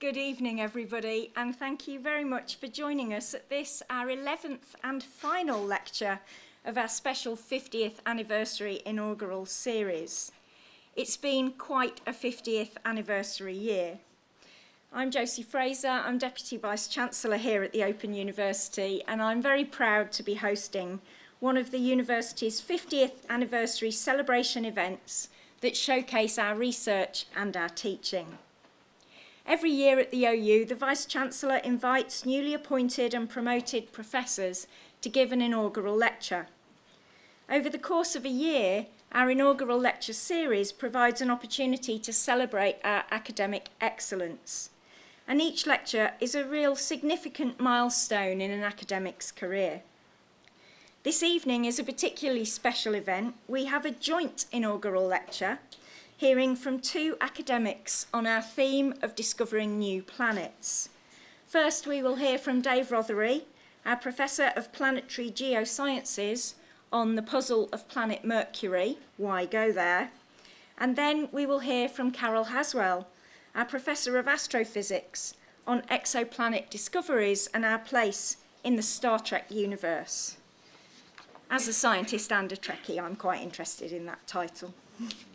Good evening, everybody, and thank you very much for joining us at this, our 11th and final lecture of our special 50th anniversary inaugural series. It's been quite a 50th anniversary year. I'm Josie Fraser, I'm Deputy Vice Chancellor here at the Open University, and I'm very proud to be hosting one of the university's 50th anniversary celebration events that showcase our research and our teaching. Every year at the OU, the Vice-Chancellor invites newly appointed and promoted professors to give an inaugural lecture. Over the course of a year, our inaugural lecture series provides an opportunity to celebrate our academic excellence. And each lecture is a real significant milestone in an academic's career. This evening is a particularly special event. We have a joint inaugural lecture hearing from two academics on our theme of discovering new planets. First, we will hear from Dave Rothery, our Professor of Planetary Geosciences, on the puzzle of planet Mercury, why go there? And then we will hear from Carol Haswell, our Professor of Astrophysics, on exoplanet discoveries and our place in the Star Trek universe. As a scientist and a Trekkie, I'm quite interested in that title.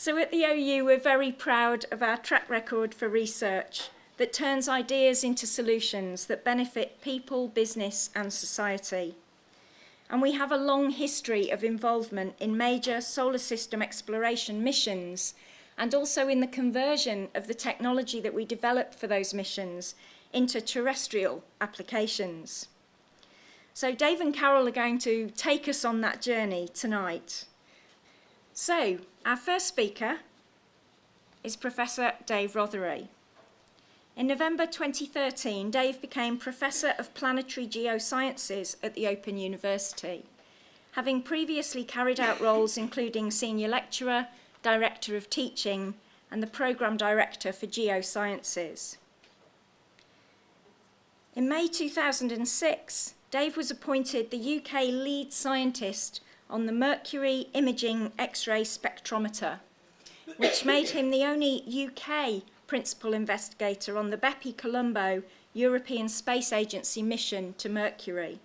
So at the OU, we're very proud of our track record for research that turns ideas into solutions that benefit people, business and society. And we have a long history of involvement in major solar system exploration missions and also in the conversion of the technology that we develop for those missions into terrestrial applications. So Dave and Carol are going to take us on that journey tonight. So, our first speaker is Professor Dave Rothery. In November 2013, Dave became Professor of Planetary Geosciences at the Open University, having previously carried out roles including Senior Lecturer, Director of Teaching, and the Programme Director for Geosciences. In May 2006, Dave was appointed the UK lead scientist on the Mercury Imaging X-ray Spectrometer, which made him the only UK principal investigator on the Bepi Colombo European Space Agency mission to Mercury.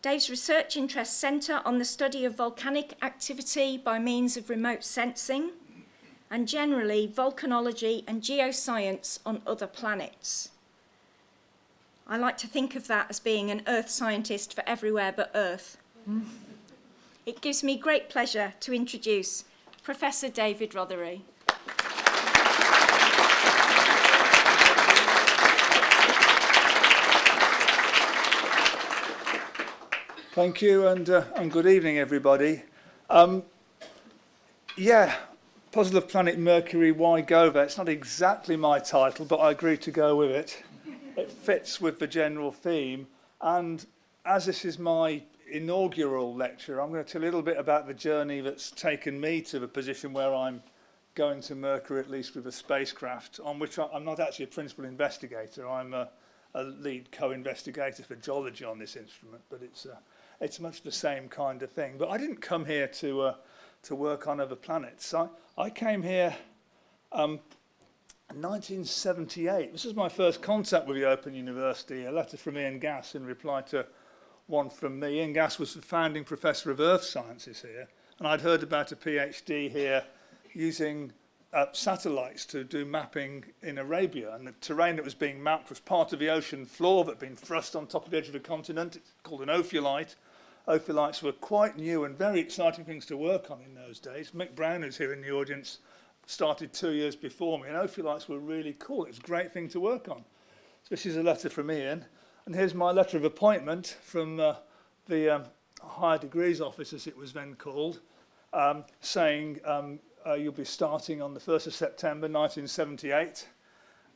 Dave's research interests centre on the study of volcanic activity by means of remote sensing and generally volcanology and geoscience on other planets. I like to think of that as being an earth scientist for everywhere but earth. It gives me great pleasure to introduce Professor David Rothery. Thank you and, uh, and good evening everybody. Um, yeah, Puzzle of Planet Mercury, why go there? It's not exactly my title, but I agreed to go with it it fits with the general theme. And as this is my inaugural lecture, I'm going to tell you a little bit about the journey that's taken me to the position where I'm going to Mercury, at least with a spacecraft, on which I'm not actually a principal investigator. I'm a, a lead co-investigator for geology on this instrument, but it's, uh, it's much the same kind of thing. But I didn't come here to, uh, to work on other planets. I, I came here um, 1978. This is my first contact with the Open University, a letter from Ian Gass in reply to one from me. Ian Gass was the founding professor of earth sciences here, and I'd heard about a PhD here using uh, satellites to do mapping in Arabia, and the terrain that was being mapped was part of the ocean floor that had been thrust on top of the edge of a continent, it's called an ophiolite. Ophiolites were quite new and very exciting things to work on in those days. Mick Brown, who's here in the audience, started two years before me, and Ophiolites were really cool. It was a great thing to work on. So this is a letter from Ian, and here's my letter of appointment from uh, the um, Higher Degrees Office, as it was then called, um, saying um, uh, you'll be starting on the 1st of September 1978,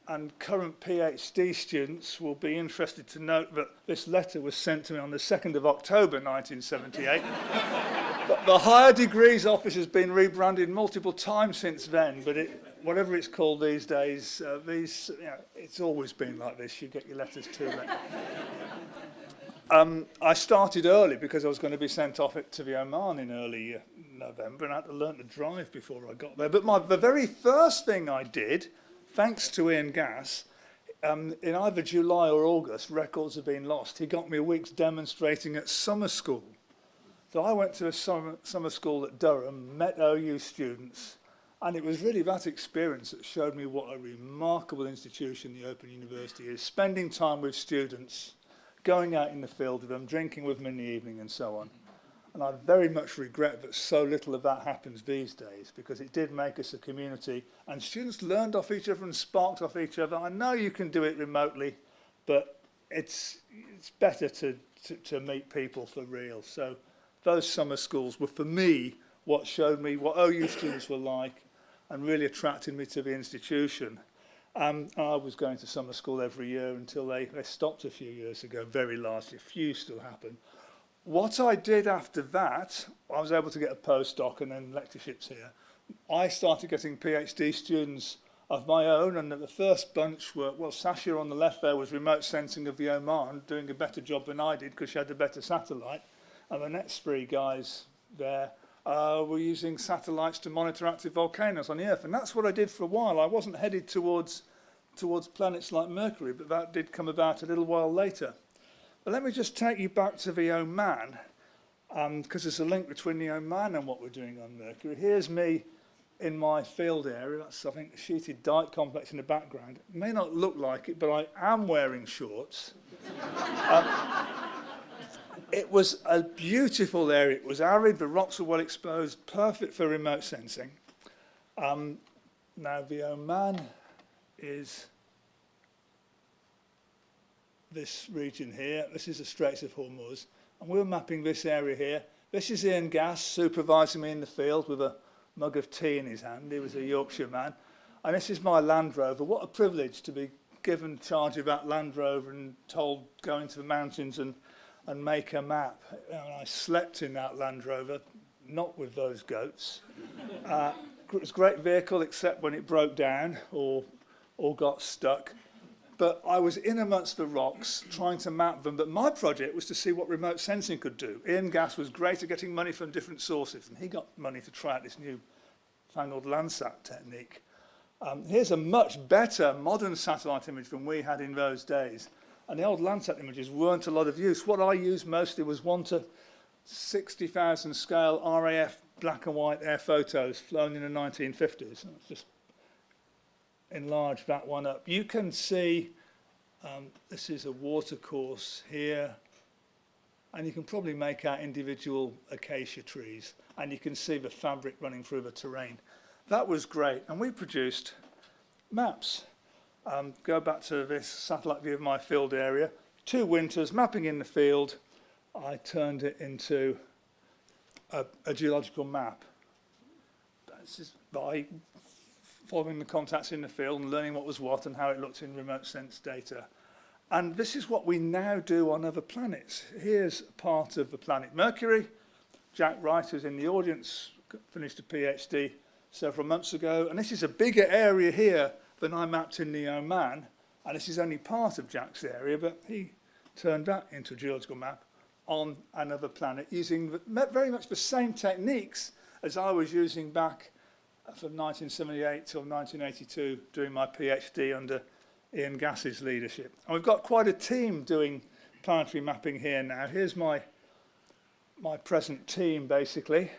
and current PhD students will be interested to note that this letter was sent to me on the 2nd of October 1978. the higher degrees office has been rebranded multiple times since then, but it, whatever it's called these days, uh, these, you know, it's always been like this. You get your letters too late. Um, I started early because I was going to be sent off to the Oman in early uh, November and I had to learn to drive before I got there. But my, the very first thing I did, thanks to Ian Gass, um, in either July or August, records have been lost. He got me a week's demonstrating at summer school. So I went to a summer, summer school at Durham, met OU students, and it was really that experience that showed me what a remarkable institution the Open University is, spending time with students, going out in the field with them, drinking with them in the evening and so on. And I very much regret that so little of that happens these days because it did make us a community and students learned off each other and sparked off each other. I know you can do it remotely, but it's, it's better to, to, to meet people for real. So those summer schools were for me what showed me what OU students were like and really attracted me to the institution. Um, I was going to summer school every year until they, they stopped a few years ago, very largely, a few still happen. What I did after that, I was able to get a postdoc and then lectureships here. I started getting PhD students of my own and the first bunch were, well, Sasha on the left there was remote sensing of the Oman, doing a better job than I did because she had a better satellite. And the next guys there uh, were using satellites to monitor active volcanoes on the Earth. And that's what I did for a while. I wasn't headed towards, towards planets like Mercury, but that did come about a little while later. But let me just take you back to the Oman, because um, there's a link between the Oman and what we're doing on Mercury. Here's me in my field area. That's, I think, a sheeted dike complex in the background. It may not look like it, but I am wearing shorts. um, it was a beautiful area. It was arid, the rocks were well exposed, perfect for remote sensing. Um, now the Oman is this region here. This is the Straits of Hormuz. And we're mapping this area here. This is Ian Gass supervising me in the field with a mug of tea in his hand. He was a Yorkshire man. And this is my Land Rover. What a privilege to be given charge of that Land Rover and told go into the mountains and and make a map. And I slept in that Land Rover, not with those goats. Uh, it was a great vehicle except when it broke down or, or got stuck. But I was in amongst the rocks trying to map them. But my project was to see what remote sensing could do. Ian Gass was great at getting money from different sources, and he got money to try out this new fangled Landsat technique. Um, here's a much better modern satellite image than we had in those days. And the old Landsat images weren't a lot of use. What I used mostly was 1 to 60,000 scale RAF black and white air photos flown in the 1950s. Let's just enlarge that one up. You can see um, this is a watercourse here and you can probably make out individual acacia trees and you can see the fabric running through the terrain. That was great and we produced maps Um, go back to this satellite view of my field area. Two winters, mapping in the field, I turned it into a, a geological map. This is by following the contacts in the field and learning what was what and how it looked in remote sense data. And this is what we now do on other planets. Here's part of the planet Mercury. Jack Wright, who's in the audience, finished a PhD several months ago. And this is a bigger area here than I mapped in the Oman, and this is only part of Jack's area, but he turned that into a geological map on another planet using very much the same techniques as I was using back uh, from 1978 till 1982 doing my PhD under Ian Gass's leadership. And we've got quite a team doing planetary mapping here now. Here's my, my present team, basically.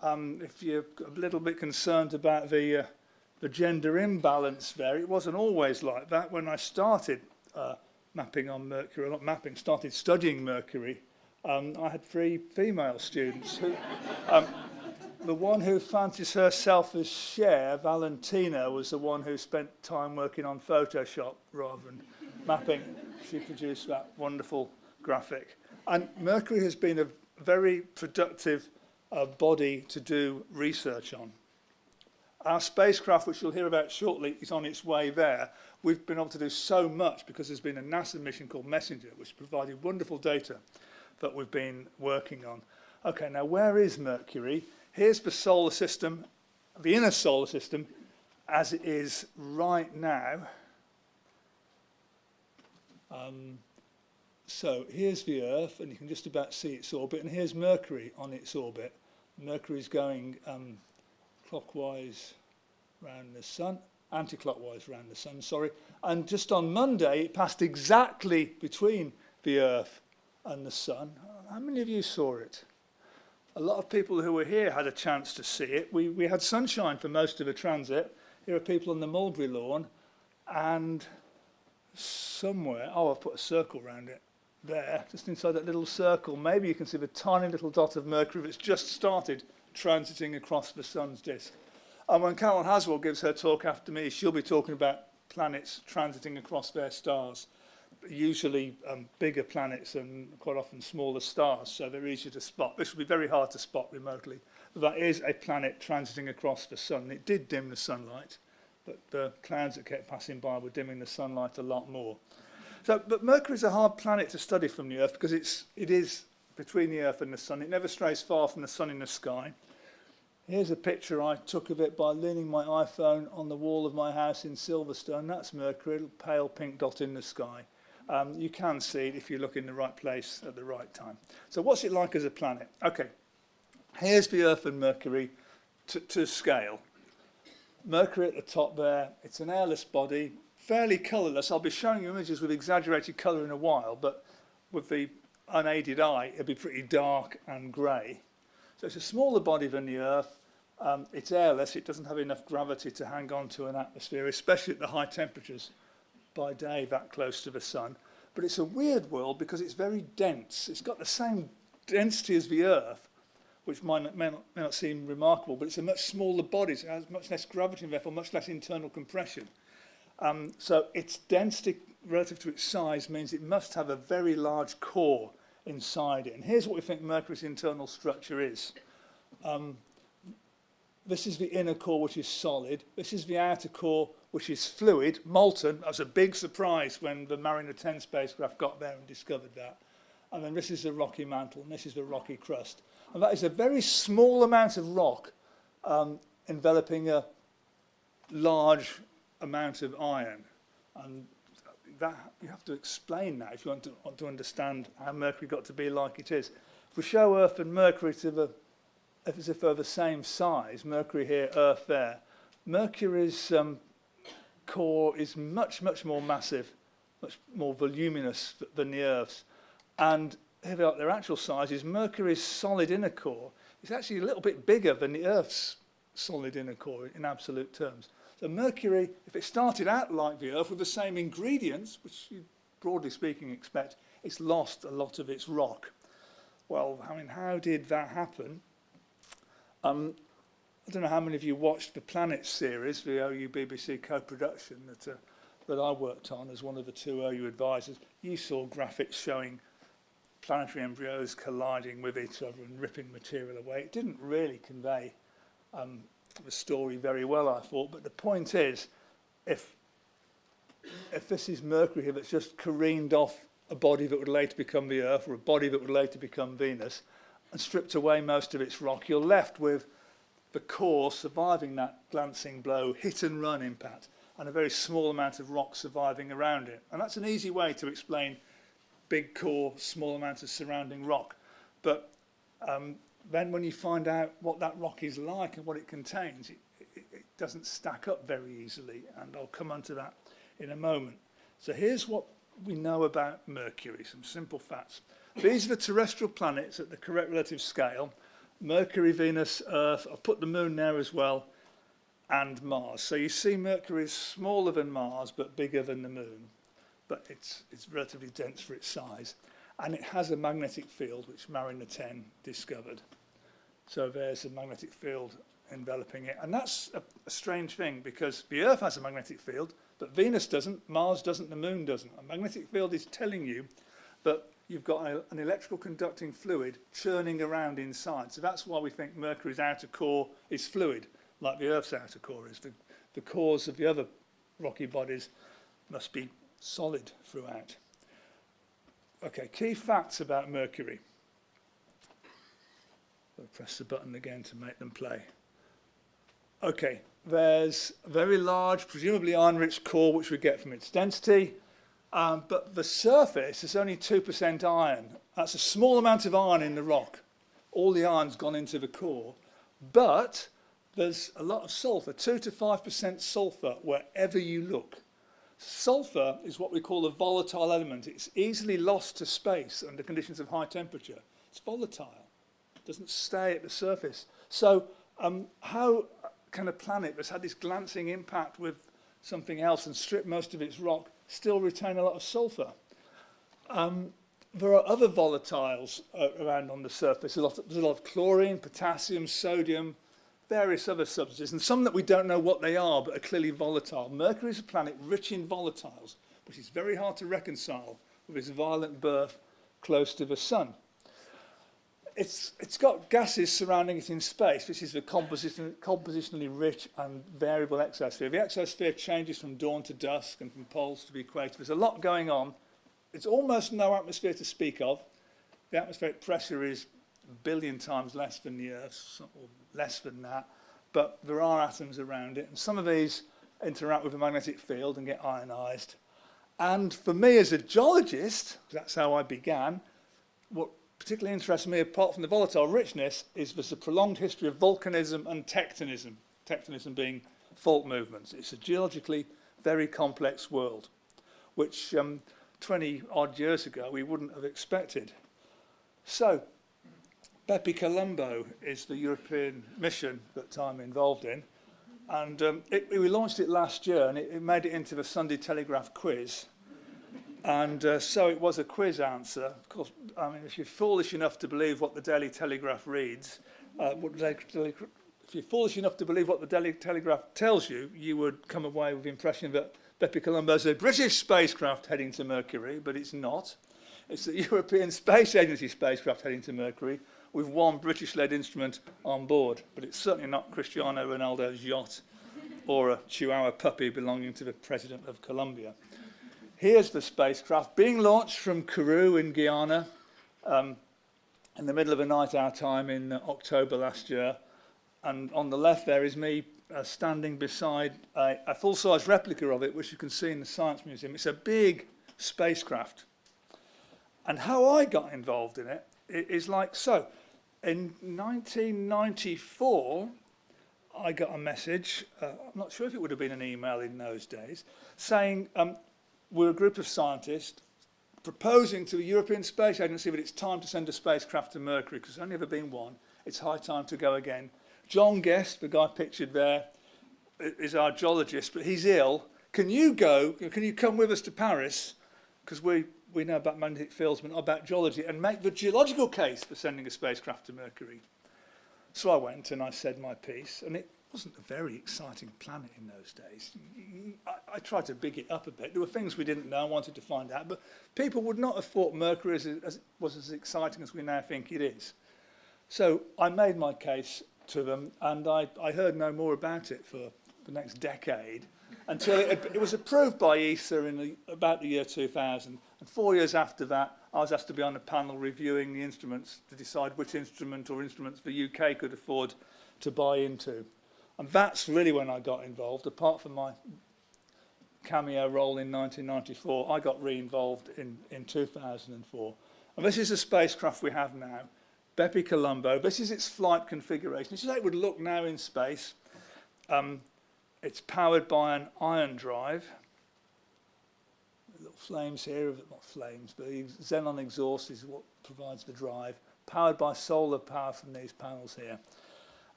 Um, if you're a little bit concerned about the uh, the gender imbalance there. It wasn't always like that. When I started uh, mapping on Mercury, not mapping, started studying Mercury, um, I had three female students. Who, um, the one who fancies herself as Cher, Valentina, was the one who spent time working on Photoshop rather than mapping. She produced that wonderful graphic. And Mercury has been a very productive uh, body to do research on. Our spacecraft, which you'll hear about shortly, is on its way there. We've been able to do so much because there's been a NASA mission called Messenger, which provided wonderful data that we've been working on. Okay, now where is Mercury? Here's the solar system, the inner solar system, as it is right now. Um, so here's the Earth, and you can just about see its orbit, and here's Mercury on its orbit. Mercury's going um, clockwise around the Sun, anti-clockwise around the Sun, sorry. And just on Monday, it passed exactly between the Earth and the Sun. How many of you saw it? A lot of people who were here had a chance to see it. We, we had sunshine for most of the transit. Here are people on the Mulberry lawn, and somewhere, oh, I've put a circle around it there, just inside that little circle. Maybe you can see the tiny little dot of Mercury that's just started transiting across the sun's disk. And when Carol Haswell gives her talk after me, she'll be talking about planets transiting across their stars, usually um, bigger planets and quite often smaller stars, so they're easier to spot. This will be very hard to spot remotely. But that is a planet transiting across the sun. It did dim the sunlight, but the clouds that kept passing by were dimming the sunlight a lot more. So, but Mercury is a hard planet to study from the Earth because it's, it is between the Earth and the Sun. It never strays far from the Sun in the sky. Here's a picture I took of it by leaning my iPhone on the wall of my house in Silverstone. That's Mercury, a pale pink dot in the sky. Um, you can see it if you look in the right place at the right time. So what's it like as a planet? Okay, here's the Earth and Mercury to, to scale. Mercury at the top there, it's an airless body, fairly colourless. I'll be showing you images with exaggerated colour in a while, but with the unaided eye, it'd be pretty dark and grey. So it's a smaller body than the Earth. Um, it's airless. It doesn't have enough gravity to hang on to an atmosphere, especially at the high temperatures by day that close to the sun. But it's a weird world because it's very dense. It's got the same density as the Earth, which might, may, not, may not seem remarkable, but it's a much smaller body. So it has much less gravity and therefore much less internal compression. Um, so its density relative to its size means it must have a very large core inside it. And here's what we think Mercury's internal structure is. Um, this is the inner core, which is solid. This is the outer core, which is fluid, molten. That was a big surprise when the Mariner 10 spacecraft got there and discovered that. And then this is the rocky mantle, and this is the rocky crust. And that is a very small amount of rock um, enveloping a large amount of iron. And that you have to explain that if you want to, want to understand how Mercury got to be like it is. If we show Earth and Mercury to the, as if they're the same size, Mercury here, Earth there, Mercury's um, core is much, much more massive, much more voluminous than the Earth's. And if like their actual size is Mercury's solid inner core is actually a little bit bigger than the Earth's solid inner core in absolute terms. So Mercury, if it started out like the Earth with the same ingredients, which you broadly speaking expect, it's lost a lot of its rock. Well, I mean, how did that happen? Um, I don't know how many of you watched the Planet series, the OU BBC co-production that, uh, that I worked on as one of the two OU advisors. You saw graphics showing planetary embryos colliding with each other and ripping material away. It didn't really convey um, the story very well, I thought. But the point is, if if this is Mercury here that's just careened off a body that would later become the Earth or a body that would later become Venus and stripped away most of its rock, you're left with the core surviving that glancing blow, hit and run impact, and a very small amount of rock surviving around it. And that's an easy way to explain big core, small amount of surrounding rock. But um, then when you find out what that rock is like and what it contains, it, it, it doesn't stack up very easily, and I'll come onto that in a moment. So here's what we know about Mercury, some simple facts. These are the terrestrial planets at the correct relative scale, Mercury, Venus, Earth, I've put the moon there as well, and Mars. So you see Mercury is smaller than Mars, but bigger than the moon, but it's, it's relatively dense for its size and it has a magnetic field which Mariner 10 discovered. So there's a magnetic field enveloping it. And that's a, a strange thing because the Earth has a magnetic field, but Venus doesn't, Mars doesn't, the Moon doesn't. A magnetic field is telling you that you've got a, an electrical conducting fluid churning around inside. So that's why we think Mercury's outer core is fluid, like the Earth's outer core is. The, the cores of the other rocky bodies must be solid throughout. Okay, key facts about Mercury. I'll press the button again to make them play. Okay, there's a very large, presumably iron-rich core which we get from its density. Um, but the surface is only 2% iron. That's a small amount of iron in the rock. All the iron's gone into the core. But there's a lot of sulfur, 2 to 5% sulfur wherever you look. Sulfur is what we call a volatile element. It's easily lost to space under conditions of high temperature. It's volatile. It doesn't stay at the surface. So um, how can a planet that's had this glancing impact with something else and stripped most of its rock still retain a lot of sulfur? Um, there are other volatiles uh, around on the surface. A lot, of, there's a lot of chlorine, potassium, sodium, various other substances, and some that we don't know what they are but are clearly volatile. Mercury is a planet rich in volatiles, which is very hard to reconcile with its violent birth close to the sun. It's, it's got gases surrounding it in space. This is the composition, compositionally rich and variable exosphere. The exosphere changes from dawn to dusk and from poles to the equator. There's a lot going on. It's almost no atmosphere to speak of. The atmospheric pressure is billion times less than the Earth, or less than that, but there are atoms around it. And some of these interact with the magnetic field and get ionized. And for me as a geologist, that's how I began, what particularly interests me, apart from the volatile richness, is there's a prolonged history of volcanism and tectonism, tectonism being fault movements. It's a geologically very complex world, which um, 20 odd years ago we wouldn't have expected. So Bepi Colombo is the European mission that I'm involved in. And um, it, we launched it last year and it, it made it into the Sunday Telegraph quiz. And uh, so it was a quiz answer. Of course, I mean, if you're foolish enough to believe what the Daily Telegraph reads, uh, what the Daily, if you're foolish enough to believe what the Daily Telegraph tells you, you would come away with the impression that Bepi Colombo is a British spacecraft heading to Mercury, but it's not. It's the European Space Agency spacecraft heading to Mercury, with one British-led instrument on board, but it's certainly not Cristiano Ronaldo's yacht or a Chihuahua puppy belonging to the President of Colombia. Here's the spacecraft being launched from Kourou in Guyana um, in the middle of a night our time in uh, October last year. And on the left there is me uh, standing beside a, a full-size replica of it, which you can see in the Science Museum. It's a big spacecraft. And how I got involved in it is like so. In 1994, I got a message, uh, I'm not sure if it would have been an email in those days, saying um, we're a group of scientists proposing to the European Space Agency that it's time to send a spacecraft to Mercury, because there's only ever been one. It's high time to go again. John Guest, the guy pictured there, is our geologist, but he's ill. Can you go, can you come with us to Paris? Because we we know about magnetic fields but not about geology and make the geological case for sending a spacecraft to Mercury. So I went and I said my piece and it wasn't a very exciting planet in those days. I, I tried to big it up a bit. There were things we didn't know, I wanted to find out, but people would not have thought Mercury as, as, was as exciting as we now think it is. So I made my case to them and I, I heard no more about it for the next decade until it, it was approved by ESA in the, about the year 2000. And four years after that, I was asked to be on a panel reviewing the instruments to decide which instrument or instruments the UK could afford to buy into. And that's really when I got involved. Apart from my cameo role in 1994, I got re-involved in, in 2004. And this is the spacecraft we have now, Bepi Colombo. This is its flight configuration. This is how it would look now in space. Um, it's powered by an ion drive. Flames here, not flames, but xenon exhaust is what provides the drive, powered by solar power from these panels here.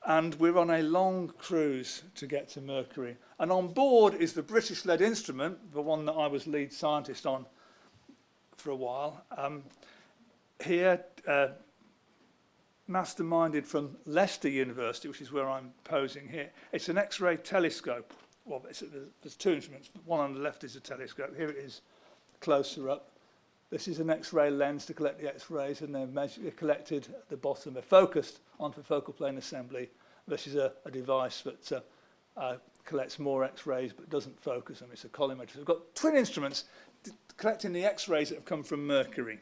And we're on a long cruise to get to Mercury. And on board is the British-led instrument, the one that I was lead scientist on for a while. Um, here, uh, masterminded from Leicester University, which is where I'm posing here. It's an X-ray telescope. Well, there's two instruments. One on the left is a telescope. Here it is closer up. This is an X-ray lens to collect the X-rays and they're, measured, they're collected at the bottom. They're focused onto the focal plane assembly. This is a, a device that uh, uh, collects more X-rays but doesn't focus them. It's a collimator. So we've got twin instruments collecting the X-rays that have come from Mercury.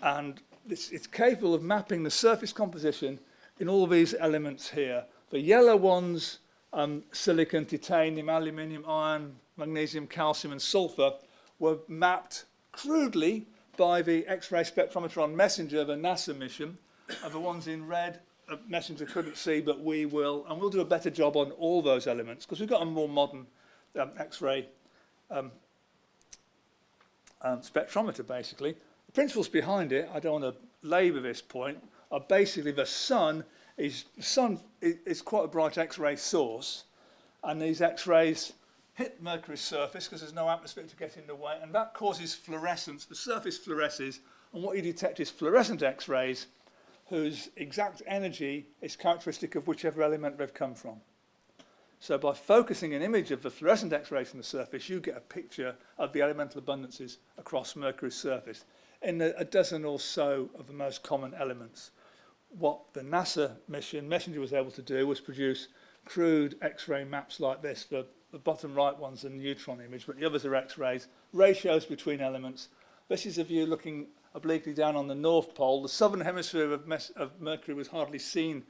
And it's, it's capable of mapping the surface composition in all these elements here. The yellow ones, um, silicon, titanium, aluminium, iron, magnesium, calcium and sulfur, were mapped crudely by the X-ray spectrometron messenger, the NASA mission, and the ones in red, uh, messenger couldn't see, but we will, and we'll do a better job on all those elements, because we've got a more modern um, X-ray um, um, spectrometer, basically. The principles behind it, I don't want to labour this point, are basically the sun is, the sun is, is quite a bright X-ray source, and these X-rays hit Mercury's surface because there's no atmosphere to get in the way, and that causes fluorescence. The surface fluoresces, and what you detect is fluorescent X-rays whose exact energy is characteristic of whichever element they've come from. So by focusing an image of the fluorescent X-rays from the surface, you get a picture of the elemental abundances across Mercury's surface in a, a dozen or so of the most common elements. What the NASA mission, Messenger, was able to do was produce crude X-ray maps like this. The, The bottom right one's a neutron image, but the others are X-rays. Ratios between elements. This is a view looking obliquely down on the North Pole. The southern hemisphere of, of Mercury was hardly seen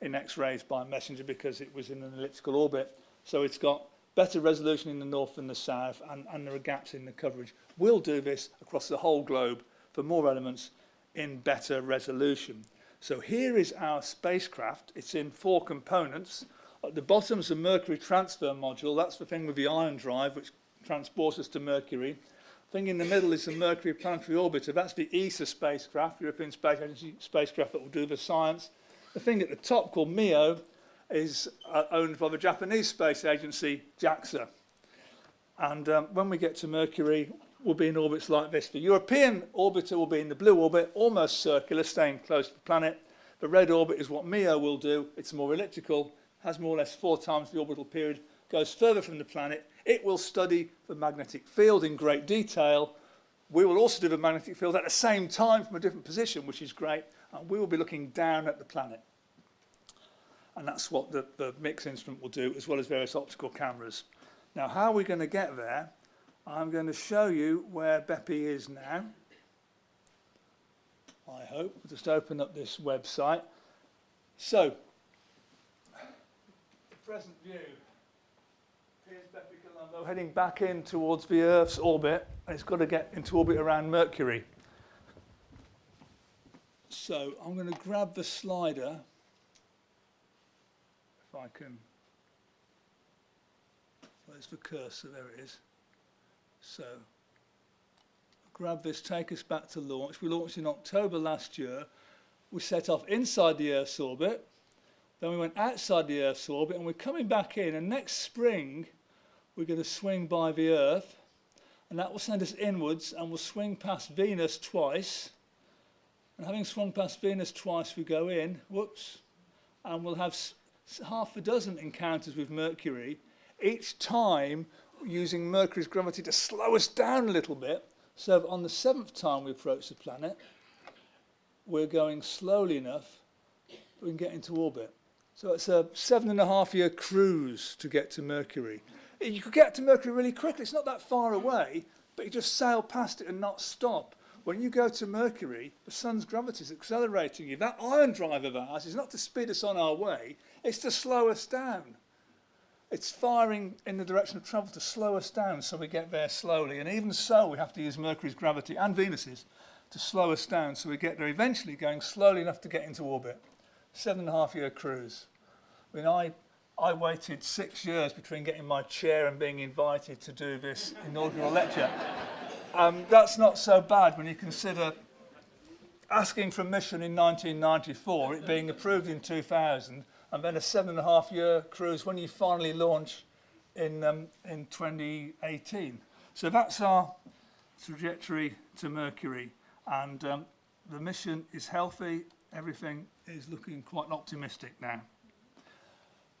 in X-rays by Messenger because it was in an elliptical orbit. So it's got better resolution in the north than the south, and, and there are gaps in the coverage. We'll do this across the whole globe for more elements in better resolution. So here is our spacecraft. It's in four components. At the bottom is a Mercury transfer module. That's the thing with the ion drive, which transports us to Mercury. The thing in the middle is the Mercury Planetary Orbiter. That's the ESA spacecraft, European Space Agency spacecraft that will do the science. The thing at the top called Mio is uh, owned by the Japanese space agency, JAXA. And um, when we get to Mercury, we'll be in orbits like this. The European orbiter will be in the blue orbit, almost circular, staying close to the planet. The red orbit is what Mio will do. It's more elliptical, has more or less four times the orbital period, goes further from the planet. It will study the magnetic field in great detail. We will also do the magnetic field at the same time from a different position, which is great. And we will be looking down at the planet. And that's what the, the MIX instrument will do, as well as various optical cameras. Now, how are we going to get there? I'm going to show you where Bepi is now. I hope. Just open up this website. So, present view. Here's Bepi Colombo heading back in towards the Earth's orbit, and it's got to get into orbit around Mercury. So I'm going to grab the slider, if I can. Where's the cursor? There it is. So grab this, take us back to launch. We launched in October last year. We set off inside the Earth's orbit. Then we went outside the Earth's orbit and we're coming back in. And next spring, we're going to swing by the Earth. And that will send us inwards and we'll swing past Venus twice. And having swung past Venus twice, we go in, whoops, and we'll have half a dozen encounters with Mercury, each time using Mercury's gravity to slow us down a little bit. So on the seventh time we approach the planet, we're going slowly enough we can get into orbit. So it's a seven and a half year cruise to get to Mercury. You could get to Mercury really quickly. It's not that far away, but you just sail past it and not stop. When you go to Mercury, the sun's gravity is accelerating you. That ion drive of ours is not to speed us on our way, it's to slow us down. It's firing in the direction of travel to slow us down so we get there slowly. And even so, we have to use Mercury's gravity and Venus's to slow us down so we get there eventually going slowly enough to get into orbit. seven and a half year cruise. When I, I waited six years between getting my chair and being invited to do this inaugural lecture. Um, that's not so bad when you consider asking for admission in 1994, it being approved in 2000, and then a seven and a half year cruise when you finally launch in, um, in 2018. So that's our trajectory to Mercury. And um, the mission is healthy Everything is looking quite optimistic now.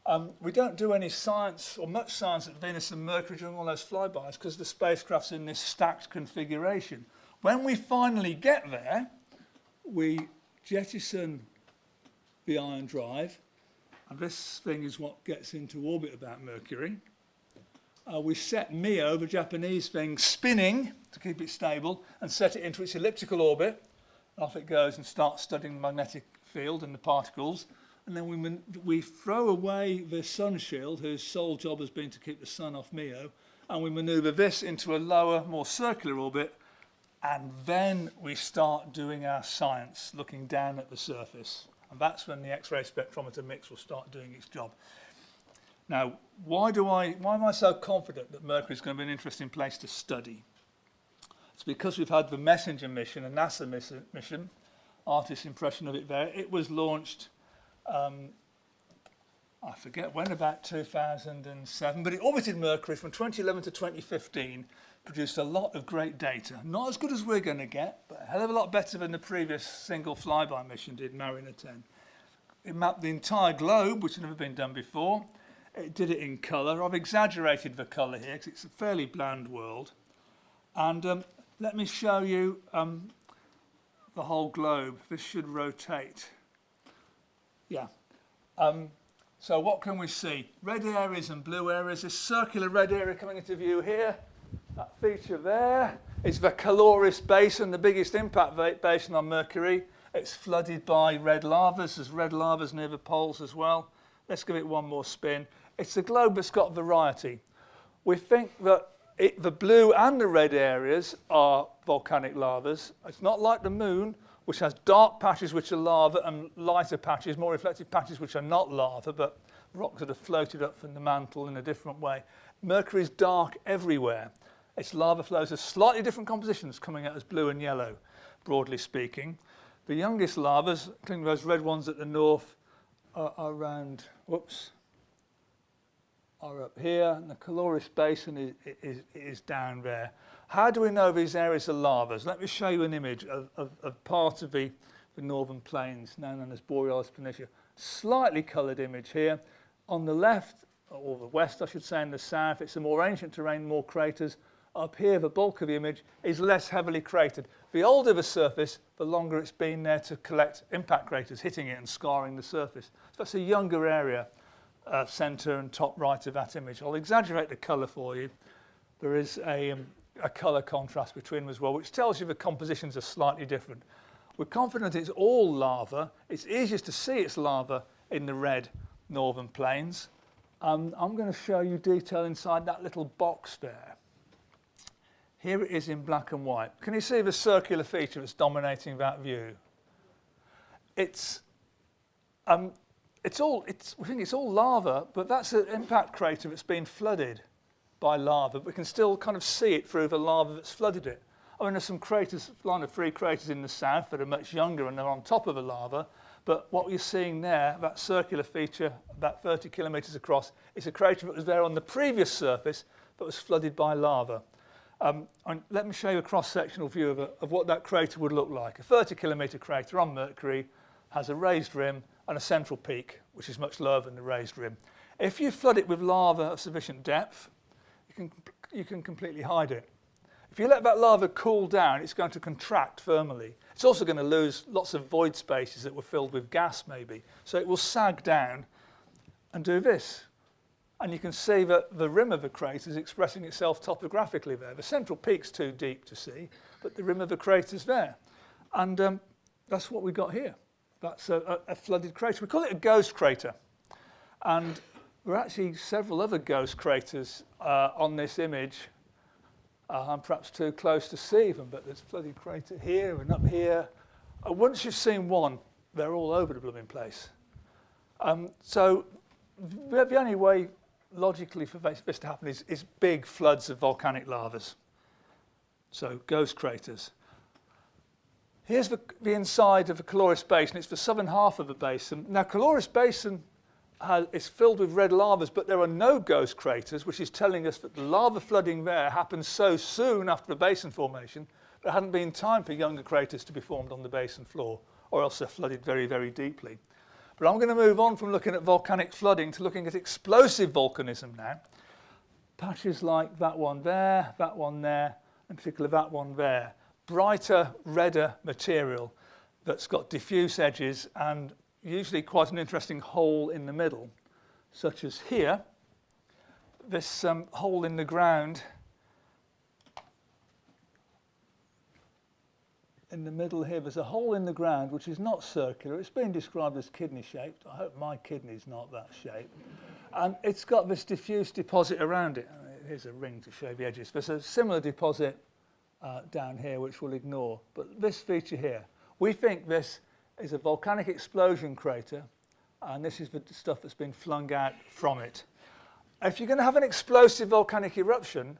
Um, we don't do any science or much science at Venus and Mercury during all those flybys because the spacecraft's in this stacked configuration. When we finally get there, we jettison the ion drive, and this thing is what gets into orbit about Mercury. Uh, we set Mio, the Japanese thing, spinning to keep it stable, and set it into its elliptical orbit. Off it goes and starts studying the magnetic field and the particles and then we, we throw away the sun shield, whose sole job has been to keep the sun off Mio, and we maneuver this into a lower, more circular orbit, and then we start doing our science, looking down at the surface. And that's when the X-ray spectrometer mix will start doing its job. Now, why, do I, why am I so confident that Mercury is going to be an interesting place to study? It's because we've had the Messenger mission, a NASA mission, artist's impression of it there. It was launched, um, I forget when, about 2007, but it orbited Mercury from 2011 to 2015, produced a lot of great data. Not as good as we're going to get, but a hell of a lot better than the previous single flyby mission did, Mariner 10. It mapped the entire globe, which had never been done before. It did it in colour. I've exaggerated the colour here because it's a fairly bland world. And um, let me show you um, the whole globe. This should rotate. Yeah. Um, so what can we see? Red areas and blue areas. This circular red area coming into view here. That feature there is the Caloris Basin, the biggest impact basin on Mercury. It's flooded by red lavas. There's red lavas near the poles as well. Let's give it one more spin. It's a globe that's got variety. We think that it, the blue and the red areas are volcanic lavas. It's not like the moon, which has dark patches which are lava and lighter patches, more reflective patches which are not lava, but rocks that have floated up from the mantle in a different way. Mercury is dark everywhere. Its lava flows have slightly different compositions coming out as blue and yellow, broadly speaking. The youngest lavas, including those red ones at the north, are around, whoops, are up here, and the Caloris Basin is, is, is down there. How do we know these areas are lavas? Let me show you an image of, of, of part of the, the northern plains, now known as Borealis Planitia. Slightly coloured image here. On the left, or the west, I should say, in the south, it's a more ancient terrain, more craters. Up here, the bulk of the image is less heavily cratered. The older the surface, the longer it's been there to collect impact craters, hitting it and scarring the surface. So that's a younger area uh, centre and top right of that image. I'll exaggerate the colour for you. There is a, um, a colour contrast between them as well, which tells you the compositions are slightly different. We're confident it's all lava. It's easiest to see it's lava in the red northern plains. Um, I'm going to show you detail inside that little box there. Here it is in black and white. Can you see the circular feature that's dominating that view? It's um, it's all, it's, we think it's all lava, but that's an impact crater that's been flooded by lava. We can still kind of see it through the lava that's flooded it. I mean, there's some craters, line of three craters in the south that are much younger and they're on top of the lava. But what you're seeing there, that circular feature, about 30 kilometres across, is a crater that was there on the previous surface, but was flooded by lava. Um, let me show you a cross-sectional view of, a, of what that crater would look like. A 30 kilometre crater on Mercury has a raised rim and a central peak, which is much lower than the raised rim. If you flood it with lava of sufficient depth, you can, you can completely hide it. If you let that lava cool down, it's going to contract thermally. It's also going to lose lots of void spaces that were filled with gas, maybe. So it will sag down and do this. And you can see that the rim of the crater is expressing itself topographically there. The central peak's too deep to see, but the rim of the crater's there. And um, that's what we got here. That's a, a, flooded crater. We call it a ghost crater. And there are actually several other ghost craters uh, on this image. Uh, I'm perhaps too close to see them, but there's a flooded crater here and up here. Uh, once you've seen one, they're all over the blooming place. Um, so the only way logically for this to happen is, is big floods of volcanic lavas. So ghost craters. Here's the, the inside of the Caloris Basin. It's the southern half of the basin. Now, Caloris Basin has, is filled with red lavas, but there are no ghost craters, which is telling us that the lava flooding there happened so soon after the basin formation, there hadn't been time for younger craters to be formed on the basin floor, or else they're flooded very, very deeply. But I'm going to move on from looking at volcanic flooding to looking at explosive volcanism now. Patches like that one there, that one there, in particular that one there brighter, redder material that's got diffuse edges and usually quite an interesting hole in the middle, such as here, this um, hole in the ground in the middle here, there's a hole in the ground which is not circular. It's been described as kidney shaped. I hope my kidney's not that shape. And it's got this diffuse deposit around it. here's a ring to show the edges. There's a similar deposit uh, down here which we'll ignore. But this feature here, we think this is a volcanic explosion crater and this is the stuff that's been flung out from it. If you're going to have an explosive volcanic eruption,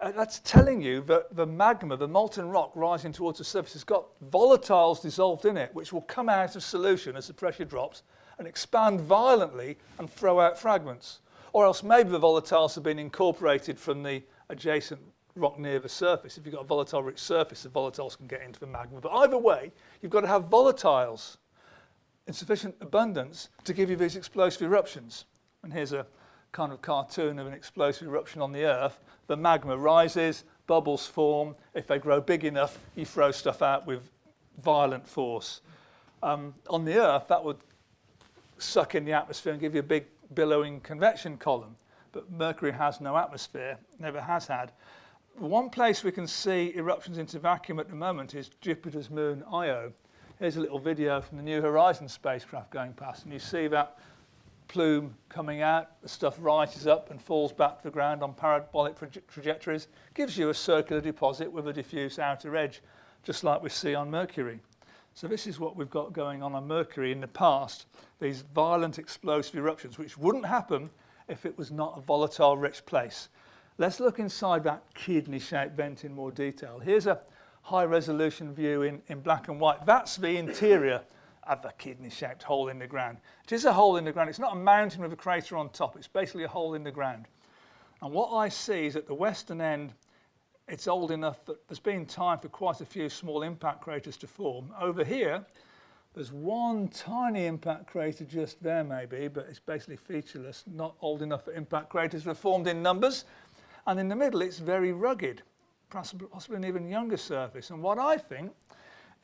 uh, that's telling you that the magma, the molten rock rising towards the surface, has got volatiles dissolved in it, which will come out of solution as the pressure drops and expand violently and throw out fragments. Or else maybe the volatiles have been incorporated from the adjacent rock near the surface. If you've got a volatile rich surface, the volatiles can get into the magma. But either way, you've got to have volatiles in sufficient abundance to give you these explosive eruptions. And here's a kind of cartoon of an explosive eruption on the Earth. The magma rises, bubbles form. If they grow big enough, you throw stuff out with violent force. Um, on the Earth, that would suck in the atmosphere and give you a big billowing convection column. But Mercury has no atmosphere, never has had. One place we can see eruptions into vacuum at the moment is Jupiter's moon Io. Here's a little video from the New Horizons spacecraft going past, and you see that plume coming out, the stuff rises up and falls back to the ground on parabolic trajectories, gives you a circular deposit with a diffuse outer edge, just like we see on Mercury. So this is what we've got going on on Mercury in the past, these violent explosive eruptions, which wouldn't happen if it was not a volatile rich place. Let's look inside that kidney-shaped vent in more detail. Here's a high resolution view in, in black and white. That's the interior of a kidney-shaped hole in the ground. It is a hole in the ground. It's not a mountain with a crater on top. It's basically a hole in the ground. And what I see is at the western end, it's old enough that there's been time for quite a few small impact craters to form. Over here, there's one tiny impact crater just there maybe, but it's basically featureless, not old enough for impact craters to have formed in numbers. And in the middle, it's very rugged, possibly, an even younger surface. And what I think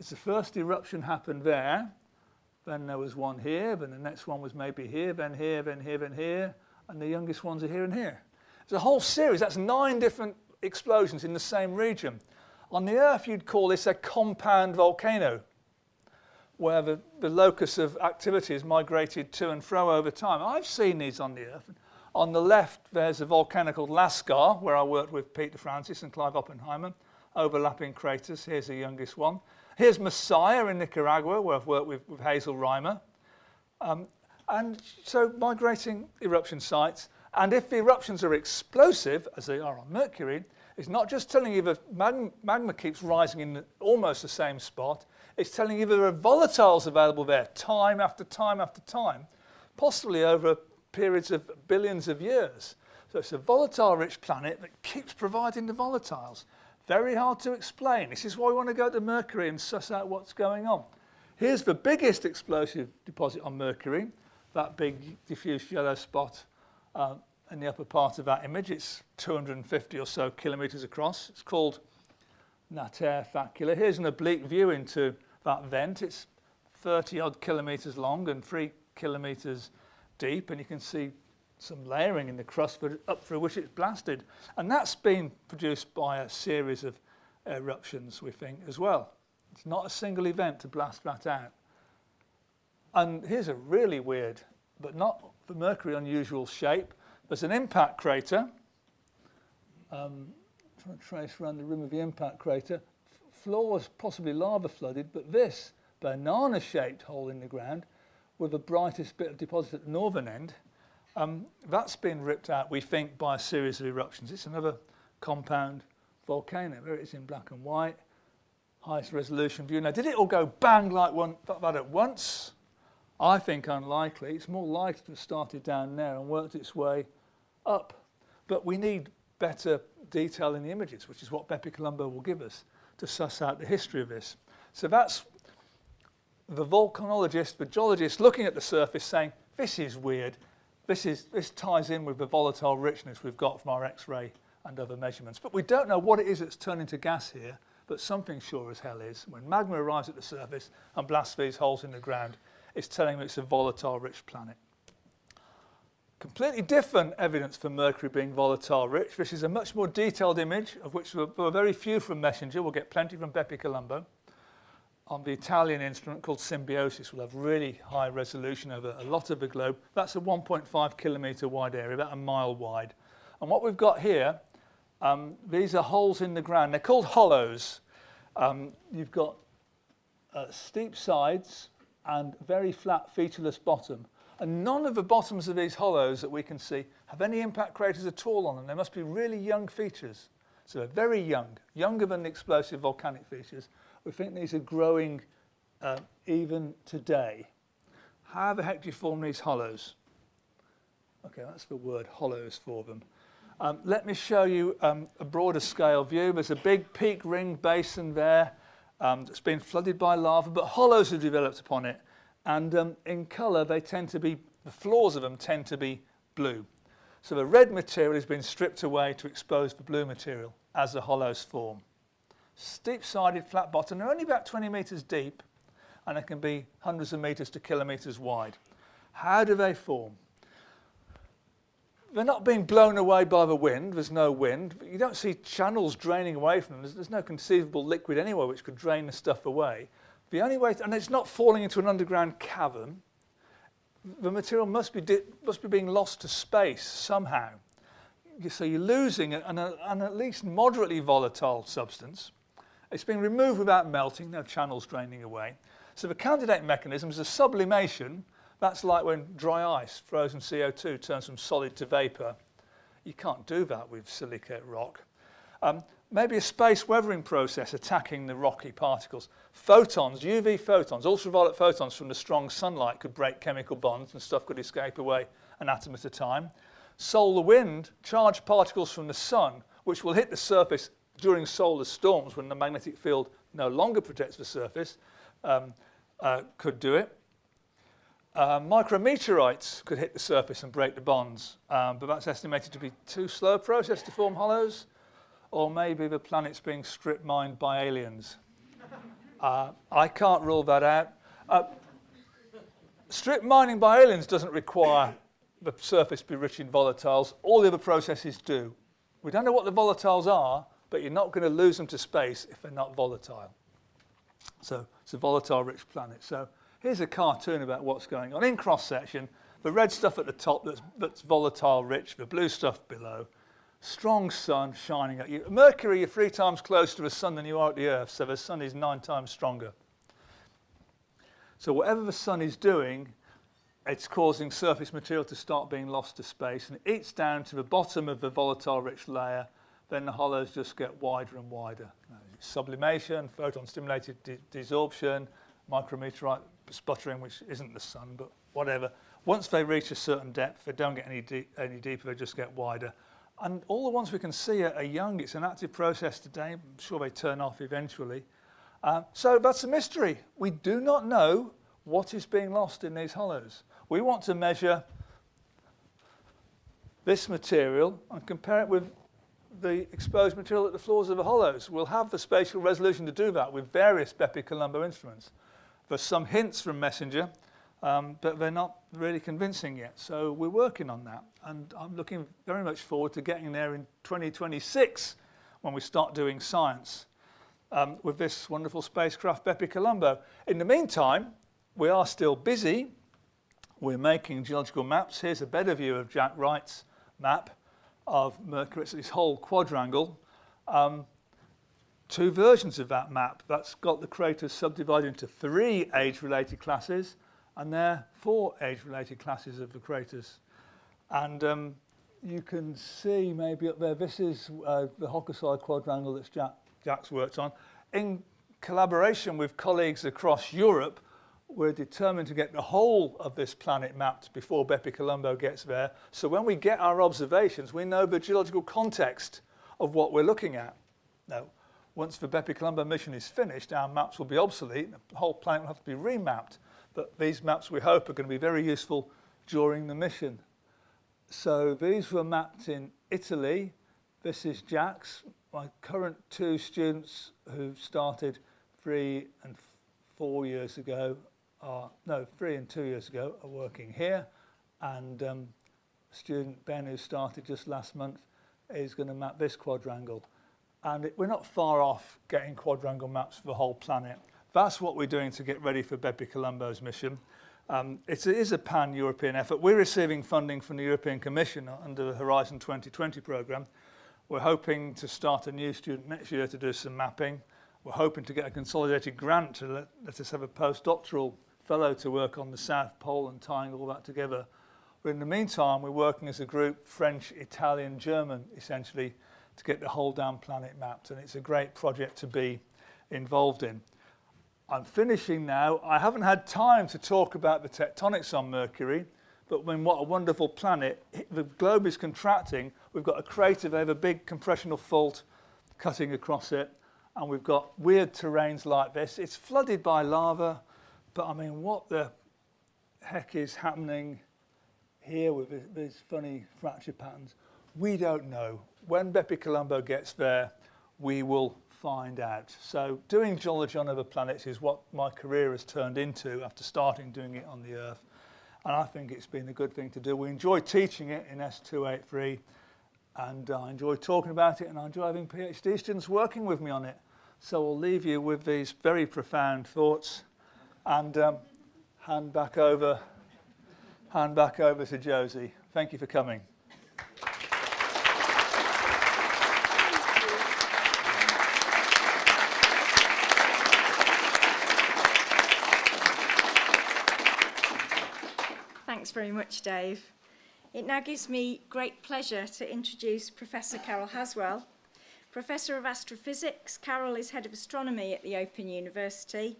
is the first eruption happened there, then there was one here, then the next one was maybe here, then here, then here, then here, and the youngest ones are here and here. It's a whole series, that's nine different explosions in the same region. On the Earth, you'd call this a compound volcano, where the, the locus of activity has migrated to and fro over time. I've seen these on the Earth. On the left, there's a volcano called Lascar, where I worked with Peter Francis and Clive Oppenheimer, overlapping craters. Here's the youngest one. Here's Masaya in Nicaragua, where I've worked with, with Hazel Rymer. Um, and so migrating eruption sites. And if the eruptions are explosive, as they are on Mercury, it's not just telling you that magma, magma keeps rising in the, almost the same spot. It's telling you that there are volatiles available there time after time after time, possibly over periods of billions of years. So it's a volatile-rich planet that keeps providing the volatiles. Very hard to explain. This is why we want to go to Mercury and suss out what's going on. Here's the biggest explosive deposit on Mercury, that big diffuse yellow spot uh, in the upper part of that image. It's 250 or so kilometres across. It's called Nathair Facula. Here's an oblique view into that vent. It's 30 odd kilometres long and three kilometres deep, and you can see some layering in the crust up through which it's blasted. And that's been produced by a series of eruptions, we think, as well. It's not a single event to blast that out. And here's a really weird, but not for Mercury unusual shape. There's an impact crater. Um, trying to trace around the rim of the impact crater. Floor Floors possibly lava flooded, but this banana-shaped hole in the ground with the brightest bit of deposit at the northern end, um, that's been ripped out, we think, by a series of eruptions. It's another compound volcano. There it is in black and white, highest resolution view. Now, did it all go bang like one, that at once? I think unlikely. It's more likely to have started down there and worked its way up. But we need better detail in the images, which is what Bepi Colombo will give us to suss out the history of this. So that's the volcanologist, the geologist looking at the surface saying, this is weird. This, is, this ties in with the volatile richness we've got from our X-ray and other measurements. But we don't know what it is that's turning to gas here, but something sure as hell is. When magma arrives at the surface and blasts these holes in the ground, it's telling me it's a volatile rich planet. Completely different evidence for Mercury being volatile rich. This is a much more detailed image, of which there were very few from Messenger. We'll get plenty from Bepi Colombo on the Italian instrument called SIMBIO-SYS will have really high resolution over a lot of the globe. That's a 1.5 kilometre wide area, about a mile wide. And what we've got here, um, these are holes in the ground. They're called hollows. Um, you've got uh, steep sides and very flat featureless bottom. And none of the bottoms of these hollows that we can see have any impact craters at all on them. They must be really young features. So they're very young, younger than the explosive volcanic features. We think these are growing uh, even today. How the heck do you form these hollows? Okay, that's the word hollows for them. Um, let me show you um, a broader scale view. There's a big peak ring basin there um, that's been flooded by lava, but hollows have developed upon it. And um, in colour, they tend to be, the floors of them tend to be blue. So the red material has been stripped away to expose the blue material as the hollows form. Steep-sided, flat bottom, they're only about 20 metres deep, and they can be hundreds of metres to kilometres wide. How do they form? they're not being blown away by the wind. There's no wind. You don't see channels draining away from them. There's, there's no conceivable liquid anywhere which could drain the stuff away. The only way, to, and it's not falling into an underground cavern. The material must be, must be being lost to space somehow. So you're losing an, an at least moderately volatile substance. It's been removed without melting, no channels draining away. So the candidate mechanism is a sublimation, that's like when dry ice, frozen CO2, turns from solid to vapour. You can't do that with silicate rock. Um, maybe a space weathering process attacking the rocky particles. Photons, UV photons, ultraviolet photons from the strong sunlight could break chemical bonds and stuff could escape away an atom at a time. Solar wind, charged particles from the sun, which will hit the surface during solar storms when the magnetic field no longer protects the surface, um, uh, could do it. Uh, micrometeorites could hit the surface and break the bonds, um, but that's estimated to be too slow a process to form hollows, or maybe the planet's being strip mined by aliens. Uh, I can't rule that out. Uh, strip mining by aliens doesn't require the surface to be rich in volatiles. All the other processes do. We don't know what the volatiles are, but you're not going to lose them to space if they're not volatile. So it's a volatile rich planet. So Here's a cartoon about what's going on. In cross-section, the red stuff at the top that's, that's volatile rich, the blue stuff below. Strong sun shining at you. Mercury, you're three times closer to the sun than you are at the Earth, so the sun is nine times stronger. So whatever the sun is doing, it's causing surface material to start being lost to space, and it eats down to the bottom of the volatile rich layer, then the hollows just get wider and wider. Sublimation, photon-stimulated desorption, micrometeorite sputtering, which isn't the sun, but whatever. Once they reach a certain depth, they don't get any, any deeper, they just get wider. And all the ones we can see are, are young. It's an active process today. I'm sure they turn off eventually. Uh, so that's a mystery. We do not know what is being lost in these hollows. We want to measure this material and compare it with the exposed material at the floors of the hollows. We'll have the spatial resolution to do that with various Bepi-Colombo instruments. There's some hints from Messenger, um, but they're not really convincing yet. So we're working on that. And I'm looking very much forward to getting there in 2026 when we start doing science um, with this wonderful spacecraft, Bepi-Colombo. In the meantime, we are still busy. We're making geological maps. Here's a better view of Jack Wright's map of Mercury. It's this whole quadrangle. Um, two versions of that map. That's got the craters subdivided into three age-related classes, and there are four age-related classes of the craters. And um, you can see maybe up there, this is uh, the Hokusai quadrangle that Jack, Jack's worked on. In collaboration with colleagues across Europe, we're determined to get the whole of this planet mapped before Bepi-Colombo gets there. So when we get our observations, we know the geological context of what we're looking at. Now, once the Bepi-Colombo mission is finished, our maps will be obsolete. The whole planet will have to be remapped. But these maps, we hope, are going to be very useful during the mission. So these were mapped in Italy. This is Jack's. My current two students who started three and four years ago are, no, three and two years ago are working here. And um, student Ben, who started just last month, is going to map this quadrangle and it, we're not far off getting quadrangle maps for the whole planet. That's what we're doing to get ready for Bepi Colombo's mission. Um, it is a pan-European effort. We're receiving funding from the European Commission under the Horizon 2020 programme. We're hoping to start a new student next year to do some mapping. We're hoping to get a consolidated grant to let, let us have a postdoctoral fellow to work on the South Pole and tying all that together. But in the meantime, we're working as a group, French, Italian, German, essentially, to get the whole damn planet mapped. And it's a great project to be involved in. I'm finishing now. I haven't had time to talk about the tectonics on Mercury, but when what a wonderful planet, the globe is contracting, we've got a crater, they have a big compressional fault cutting across it, and we've got weird terrains like this. It's flooded by lava, but I mean, what the heck is happening here with these funny fracture patterns? We don't know. When Bepi Colombo gets there, we will find out. So doing geology on other planets is what my career has turned into after starting doing it on the Earth. And I think it's been a good thing to do. We enjoy teaching it in S283 and I enjoy talking about it and I enjoy having PhD students working with me on it. So I'll leave you with these very profound thoughts and um, hand back over hand back over to Josie. Thank you for coming. Thanks very much, Dave. It now gives me great pleasure to introduce Professor Carol Haswell. Professor of Astrophysics, Carol is Head of Astronomy at the Open University.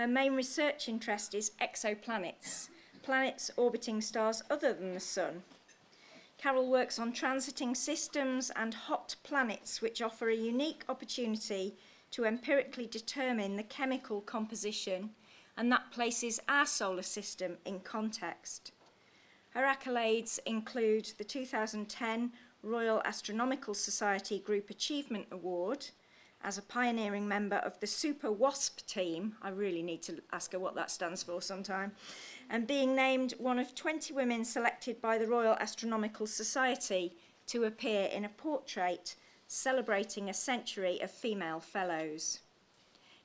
Her main research interest is exoplanets, planets orbiting stars other than the Sun. Carol works on transiting systems and hot planets, which offer a unique opportunity to empirically determine the chemical composition and that places our solar system in context. Her accolades include the 2010 Royal Astronomical Society Group Achievement Award as a pioneering member of the Super WASP team. I really need to ask her what that stands for sometime. And being named one of 20 women selected by the Royal Astronomical Society to appear in a portrait celebrating a century of female fellows.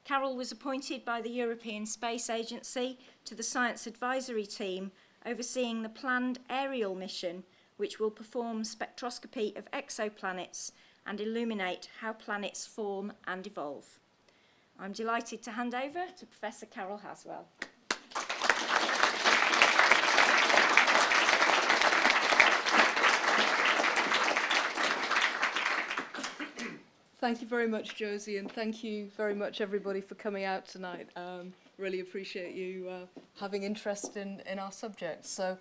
Carol was appointed by the European Space Agency to the Science Advisory Team overseeing the planned Ariel mission which will perform spectroscopy of exoplanets and illuminate how planets form and evolve. I'm delighted to hand over to Professor Carol Haswell. Thank you very much, Josie, and thank you very much, everybody, for coming out tonight. Um, really appreciate you uh, having interest in, in our subject. So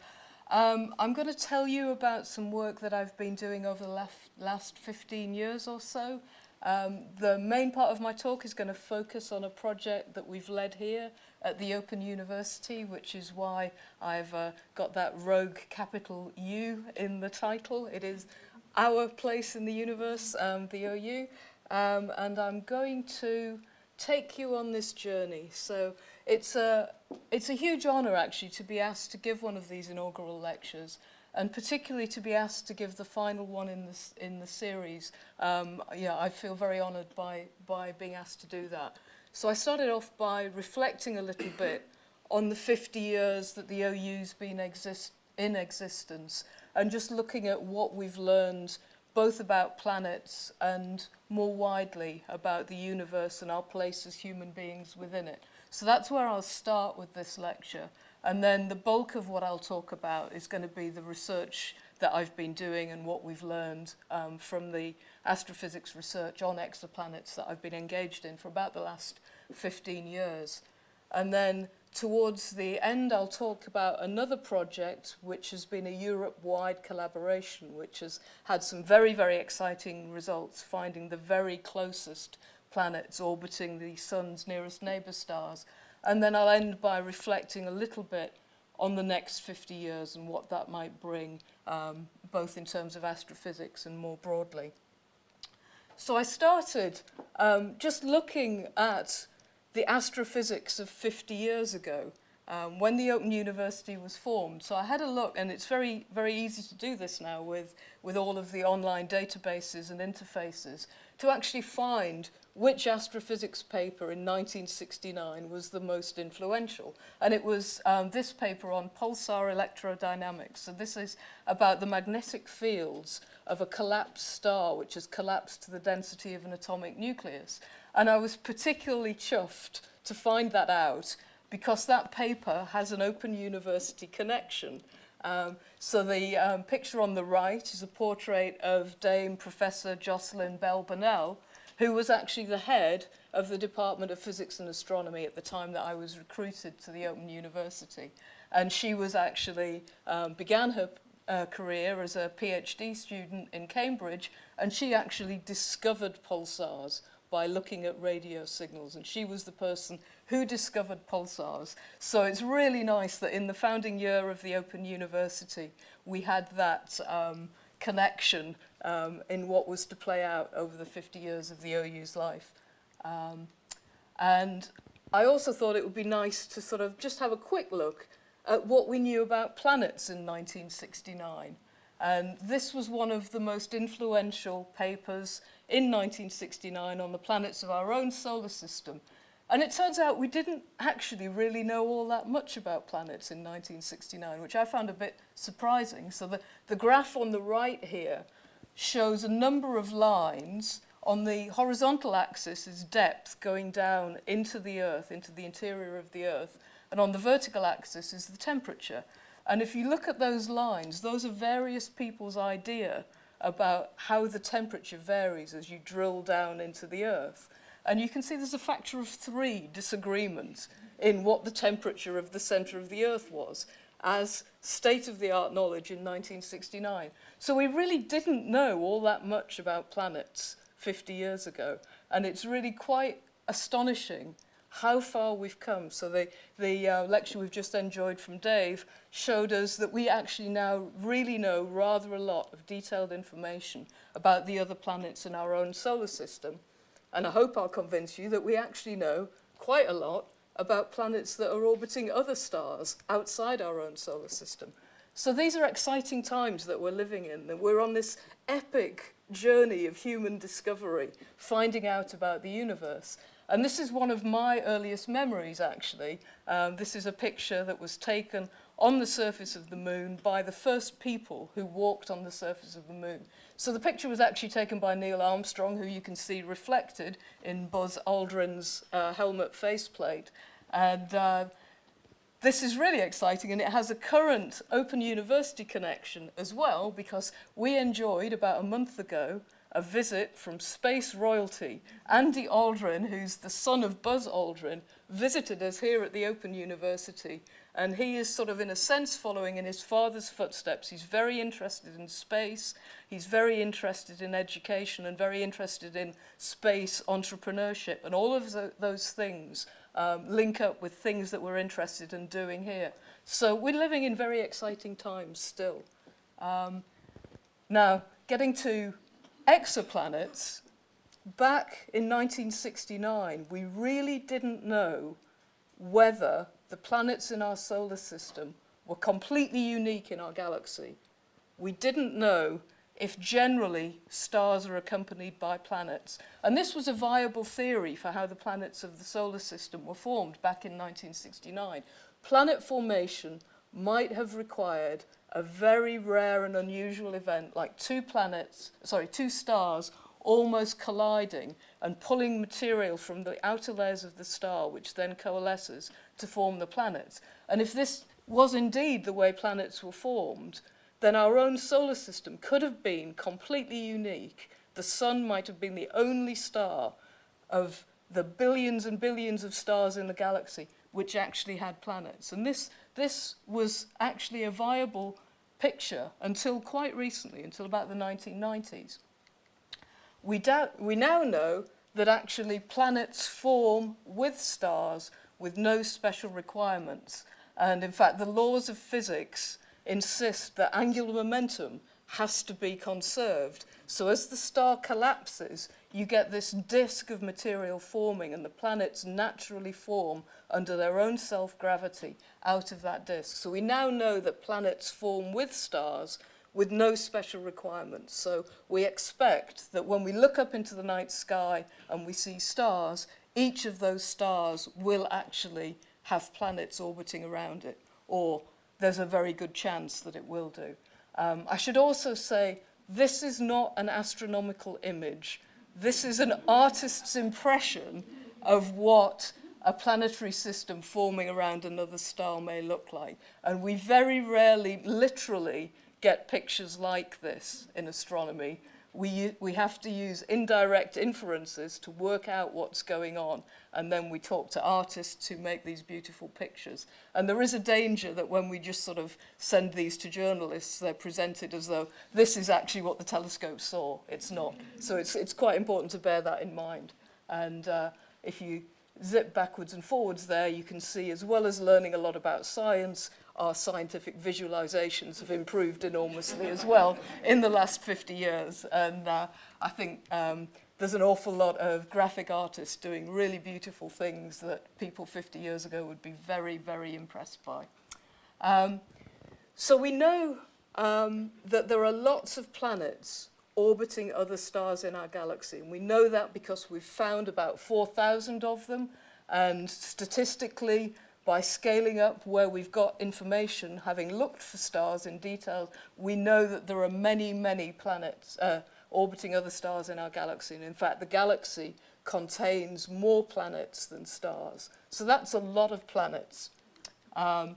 Um, I'm going to tell you about some work that I've been doing over the last, last 15 years or so. Um, the main part of my talk is going to focus on a project that we've led here at the Open University, which is why I've uh, got that rogue capital U in the title. It is our place in the universe, um, the OU, um, and I'm going to take you on this journey. So it's a, it's a huge honour actually to be asked to give one of these inaugural lectures and particularly to be asked to give the final one in this in the series. Um, yeah, I feel very honoured by, by being asked to do that. So I started off by reflecting a little bit on the 50 years that the OU's been exist in existence and just looking at what we've learned both about planets and more widely about the universe and our place as human beings within it. So that's where I'll start with this lecture. And then the bulk of what I'll talk about is going to be the research that I've been doing and what we've learned um, from the astrophysics research on exoplanets that I've been engaged in for about the last 15 years. And then towards the end, I'll talk about another project which has been a Europe-wide collaboration, which has had some very, very exciting results, finding the very closest planets orbiting the sun's nearest neighbor stars. And then I'll end by reflecting a little bit on the next 50 years and what that might bring, um, both in terms of astrophysics and more broadly. So I started um, just looking at the astrophysics of 50 years ago um, when the Open University was formed. So I had a look, and it's very, very easy to do this now with, with all of the online databases and interfaces, to actually find which astrophysics paper in 1969 was the most influential. And it was um, this paper on pulsar electrodynamics. So this is about the magnetic fields of a collapsed star, which has collapsed to the density of an atomic nucleus. And I was particularly chuffed to find that out because that paper has an open university connection. Um, so the um, picture on the right is a portrait of Dame Professor Jocelyn Bell Burnell, who was actually the head of the Department of Physics and Astronomy at the time that I was recruited to the Open University. And she was actually, um, began her uh, career as a PhD student in Cambridge, and she actually discovered pulsars by looking at radio signals, and she was the person who discovered pulsars. So it's really nice that in the founding year of the Open University, we had that um, connection um, in what was to play out over the 50 years of the OU's life. Um, and I also thought it would be nice to sort of just have a quick look at what we knew about planets in 1969. And this was one of the most influential papers in 1969 on the planets of our own solar system. And it turns out we didn't actually really know all that much about planets in 1969, which I found a bit surprising. So the, the graph on the right here shows a number of lines on the horizontal axis is depth going down into the earth, into the interior of the earth, and on the vertical axis is the temperature. And if you look at those lines, those are various people's idea about how the temperature varies as you drill down into the earth. And you can see there's a factor of three disagreements in what the temperature of the center of the earth was as state-of-the-art knowledge in 1969. So we really didn't know all that much about planets 50 years ago. And it's really quite astonishing how far we've come. So the, the uh, lecture we've just enjoyed from Dave showed us that we actually now really know rather a lot of detailed information about the other planets in our own solar system. And I hope I'll convince you that we actually know quite a lot about planets that are orbiting other stars outside our own solar system. So these are exciting times that we're living in, that we're on this epic journey of human discovery, finding out about the universe. And this is one of my earliest memories, actually. Um, this is a picture that was taken on the surface of the moon by the first people who walked on the surface of the moon. So the picture was actually taken by Neil Armstrong, who you can see reflected in Buzz Aldrin's uh, helmet faceplate. And uh, this is really exciting, and it has a current Open University connection as well, because we enjoyed about a month ago a visit from space royalty. Andy Aldrin, who's the son of Buzz Aldrin, visited us here at the Open University and he is sort of in a sense following in his father's footsteps. He's very interested in space, he's very interested in education and very interested in space entrepreneurship and all of the, those things um, link up with things that we're interested in doing here. So we're living in very exciting times still. Um, now, getting to exoplanets, back in 1969, we really didn't know whether the planets in our solar system were completely unique in our galaxy. We didn't know if generally stars are accompanied by planets. And this was a viable theory for how the planets of the solar system were formed back in 1969. Planet formation might have required a very rare and unusual event like two planets, sorry, two stars almost colliding and pulling material from the outer layers of the star, which then coalesces to form the planets. And if this was indeed the way planets were formed, then our own solar system could have been completely unique. The sun might have been the only star of the billions and billions of stars in the galaxy which actually had planets. And this, this was actually a viable picture until quite recently, until about the 1990s. we, we now know that actually planets form with stars with no special requirements. And in fact, the laws of physics insist that angular momentum has to be conserved. So as the star collapses, you get this disk of material forming and the planets naturally form under their own self-gravity out of that disk. So we now know that planets form with stars with no special requirements. So we expect that when we look up into the night sky and we see stars, each of those stars will actually have planets orbiting around it, or there's a very good chance that it will do. Um, I should also say this is not an astronomical image. This is an artist's impression of what a planetary system forming around another star may look like. And we very rarely, literally, get pictures like this in astronomy. We, we have to use indirect inferences to work out what's going on, and then we talk to artists who make these beautiful pictures. And there is a danger that when we just sort of send these to journalists, they're presented as though this is actually what the telescope saw. It's not. So it's, it's quite important to bear that in mind. And uh, if you zip backwards and forwards there, you can see as well as learning a lot about science, our scientific visualizations have improved enormously as well in the last 50 years. And uh, I think um, there's an awful lot of graphic artists doing really beautiful things that people 50 years ago would be very, very impressed by. Um, so we know um, that there are lots of planets orbiting other stars in our galaxy. And we know that because we've found about 4,000 of them. And statistically, by scaling up where we've got information, having looked for stars in detail, we know that there are many, many planets uh, orbiting other stars in our galaxy. And in fact, the galaxy contains more planets than stars. So that's a lot of planets. Um,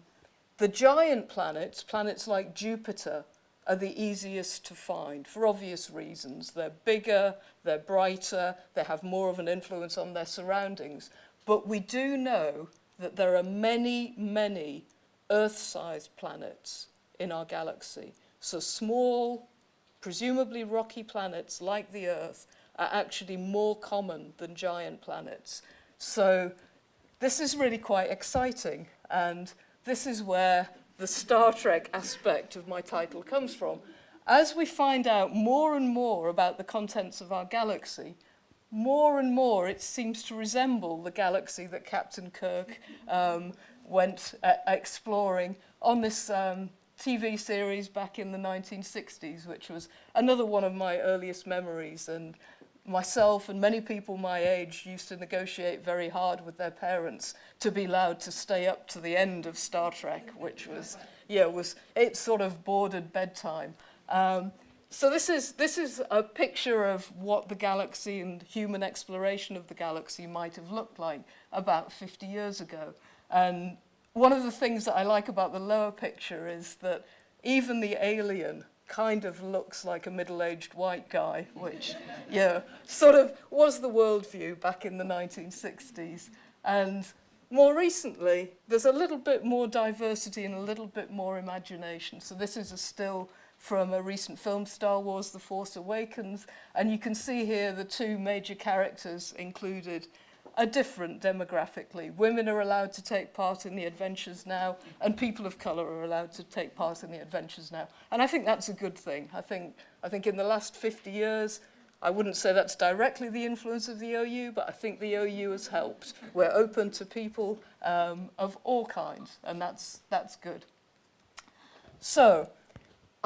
the giant planets, planets like Jupiter, are the easiest to find for obvious reasons. They're bigger, they're brighter, they have more of an influence on their surroundings. But we do know that there are many, many Earth-sized planets in our galaxy. So small, presumably rocky planets like the Earth are actually more common than giant planets. So this is really quite exciting. And this is where the Star Trek aspect of my title comes from. As we find out more and more about the contents of our galaxy, more and more it seems to resemble the galaxy that Captain Kirk um, went uh, exploring on this um, TV series back in the 1960s, which was another one of my earliest memories. And myself and many people my age used to negotiate very hard with their parents to be allowed to stay up to the end of Star Trek, which was, yeah, was it sort of bordered bedtime. Um, so this is, this is a picture of what the galaxy and human exploration of the galaxy might have looked like about 50 years ago. And one of the things that I like about the lower picture is that even the alien kind of looks like a middle-aged white guy, which, yeah, sort of was the worldview back in the 1960s. And more recently, there's a little bit more diversity and a little bit more imagination. So this is a still from a recent film, Star Wars The Force Awakens. And you can see here the two major characters included are different demographically. Women are allowed to take part in the adventures now, and people of colour are allowed to take part in the adventures now. And I think that's a good thing. I think, I think in the last 50 years, I wouldn't say that's directly the influence of the OU, but I think the OU has helped. We're open to people um, of all kinds, and that's, that's good. So,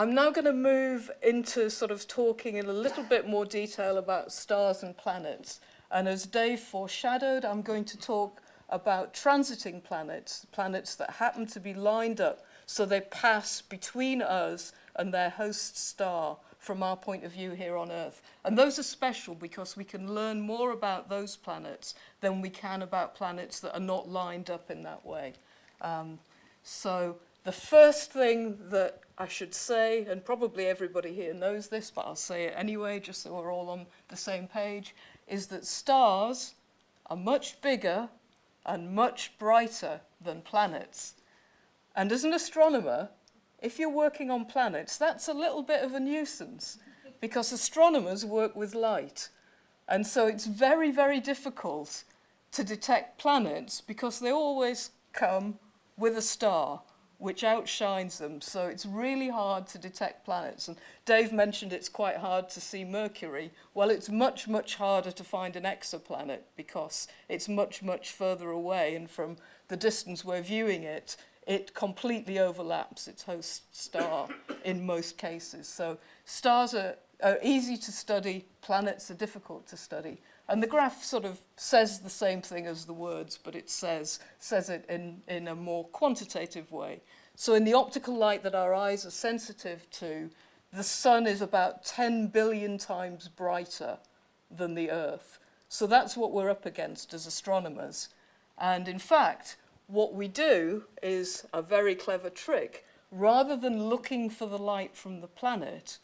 I'm now going to move into sort of talking in a little bit more detail about stars and planets. And as Dave foreshadowed, I'm going to talk about transiting planets, planets that happen to be lined up so they pass between us and their host star from our point of view here on Earth. And those are special because we can learn more about those planets than we can about planets that are not lined up in that way. Um, so the first thing that I should say, and probably everybody here knows this, but I'll say it anyway, just so we're all on the same page, is that stars are much bigger and much brighter than planets. And as an astronomer, if you're working on planets, that's a little bit of a nuisance because astronomers work with light. And so it's very, very difficult to detect planets because they always come with a star which outshines them. So it's really hard to detect planets. And Dave mentioned it's quite hard to see Mercury. Well, it's much, much harder to find an exoplanet because it's much, much further away. And from the distance we're viewing it, it completely overlaps its host star in most cases. So stars are, are easy to study, planets are difficult to study. And the graph sort of says the same thing as the words, but it says, says it in, in a more quantitative way. So in the optical light that our eyes are sensitive to, the sun is about 10 billion times brighter than the earth. So that's what we're up against as astronomers. And in fact, what we do is a very clever trick. Rather than looking for the light from the planet,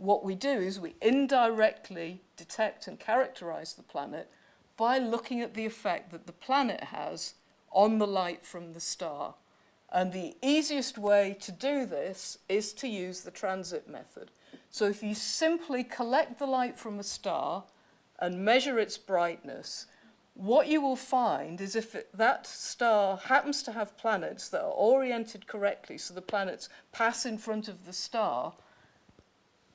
what we do is we indirectly detect and characterize the planet by looking at the effect that the planet has on the light from the star. And the easiest way to do this is to use the transit method. So if you simply collect the light from a star and measure its brightness, what you will find is if it, that star happens to have planets that are oriented correctly, so the planets pass in front of the star,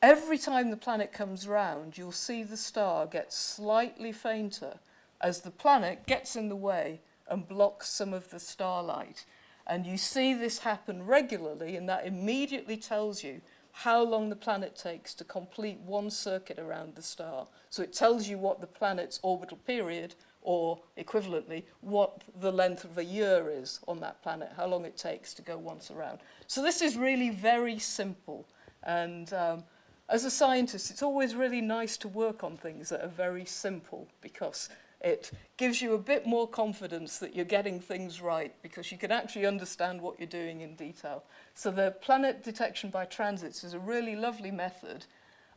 Every time the planet comes round, you'll see the star get slightly fainter as the planet gets in the way and blocks some of the starlight. And you see this happen regularly, and that immediately tells you how long the planet takes to complete one circuit around the star. So it tells you what the planet's orbital period, or equivalently, what the length of a year is on that planet, how long it takes to go once around. So this is really very simple. And um, as a scientist, it's always really nice to work on things that are very simple because it gives you a bit more confidence that you're getting things right because you can actually understand what you're doing in detail. So the planet detection by transits is a really lovely method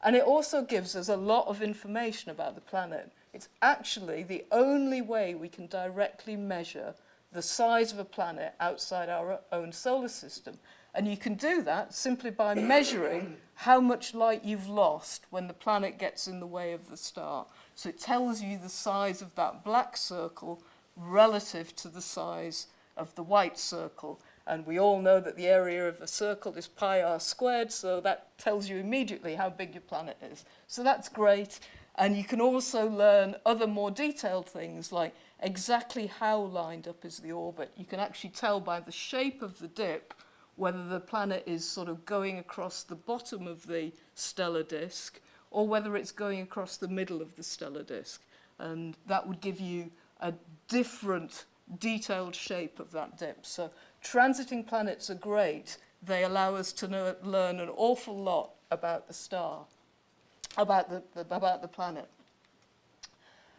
and it also gives us a lot of information about the planet. It's actually the only way we can directly measure the size of a planet outside our own solar system. And you can do that simply by measuring how much light you've lost when the planet gets in the way of the star. So it tells you the size of that black circle relative to the size of the white circle. And we all know that the area of a circle is pi r squared, so that tells you immediately how big your planet is. So that's great. And you can also learn other more detailed things like exactly how lined up is the orbit. You can actually tell by the shape of the dip whether the planet is sort of going across the bottom of the stellar disk or whether it's going across the middle of the stellar disk. And that would give you a different detailed shape of that dip. So transiting planets are great. They allow us to know, learn an awful lot about the star, about the, the about the planet.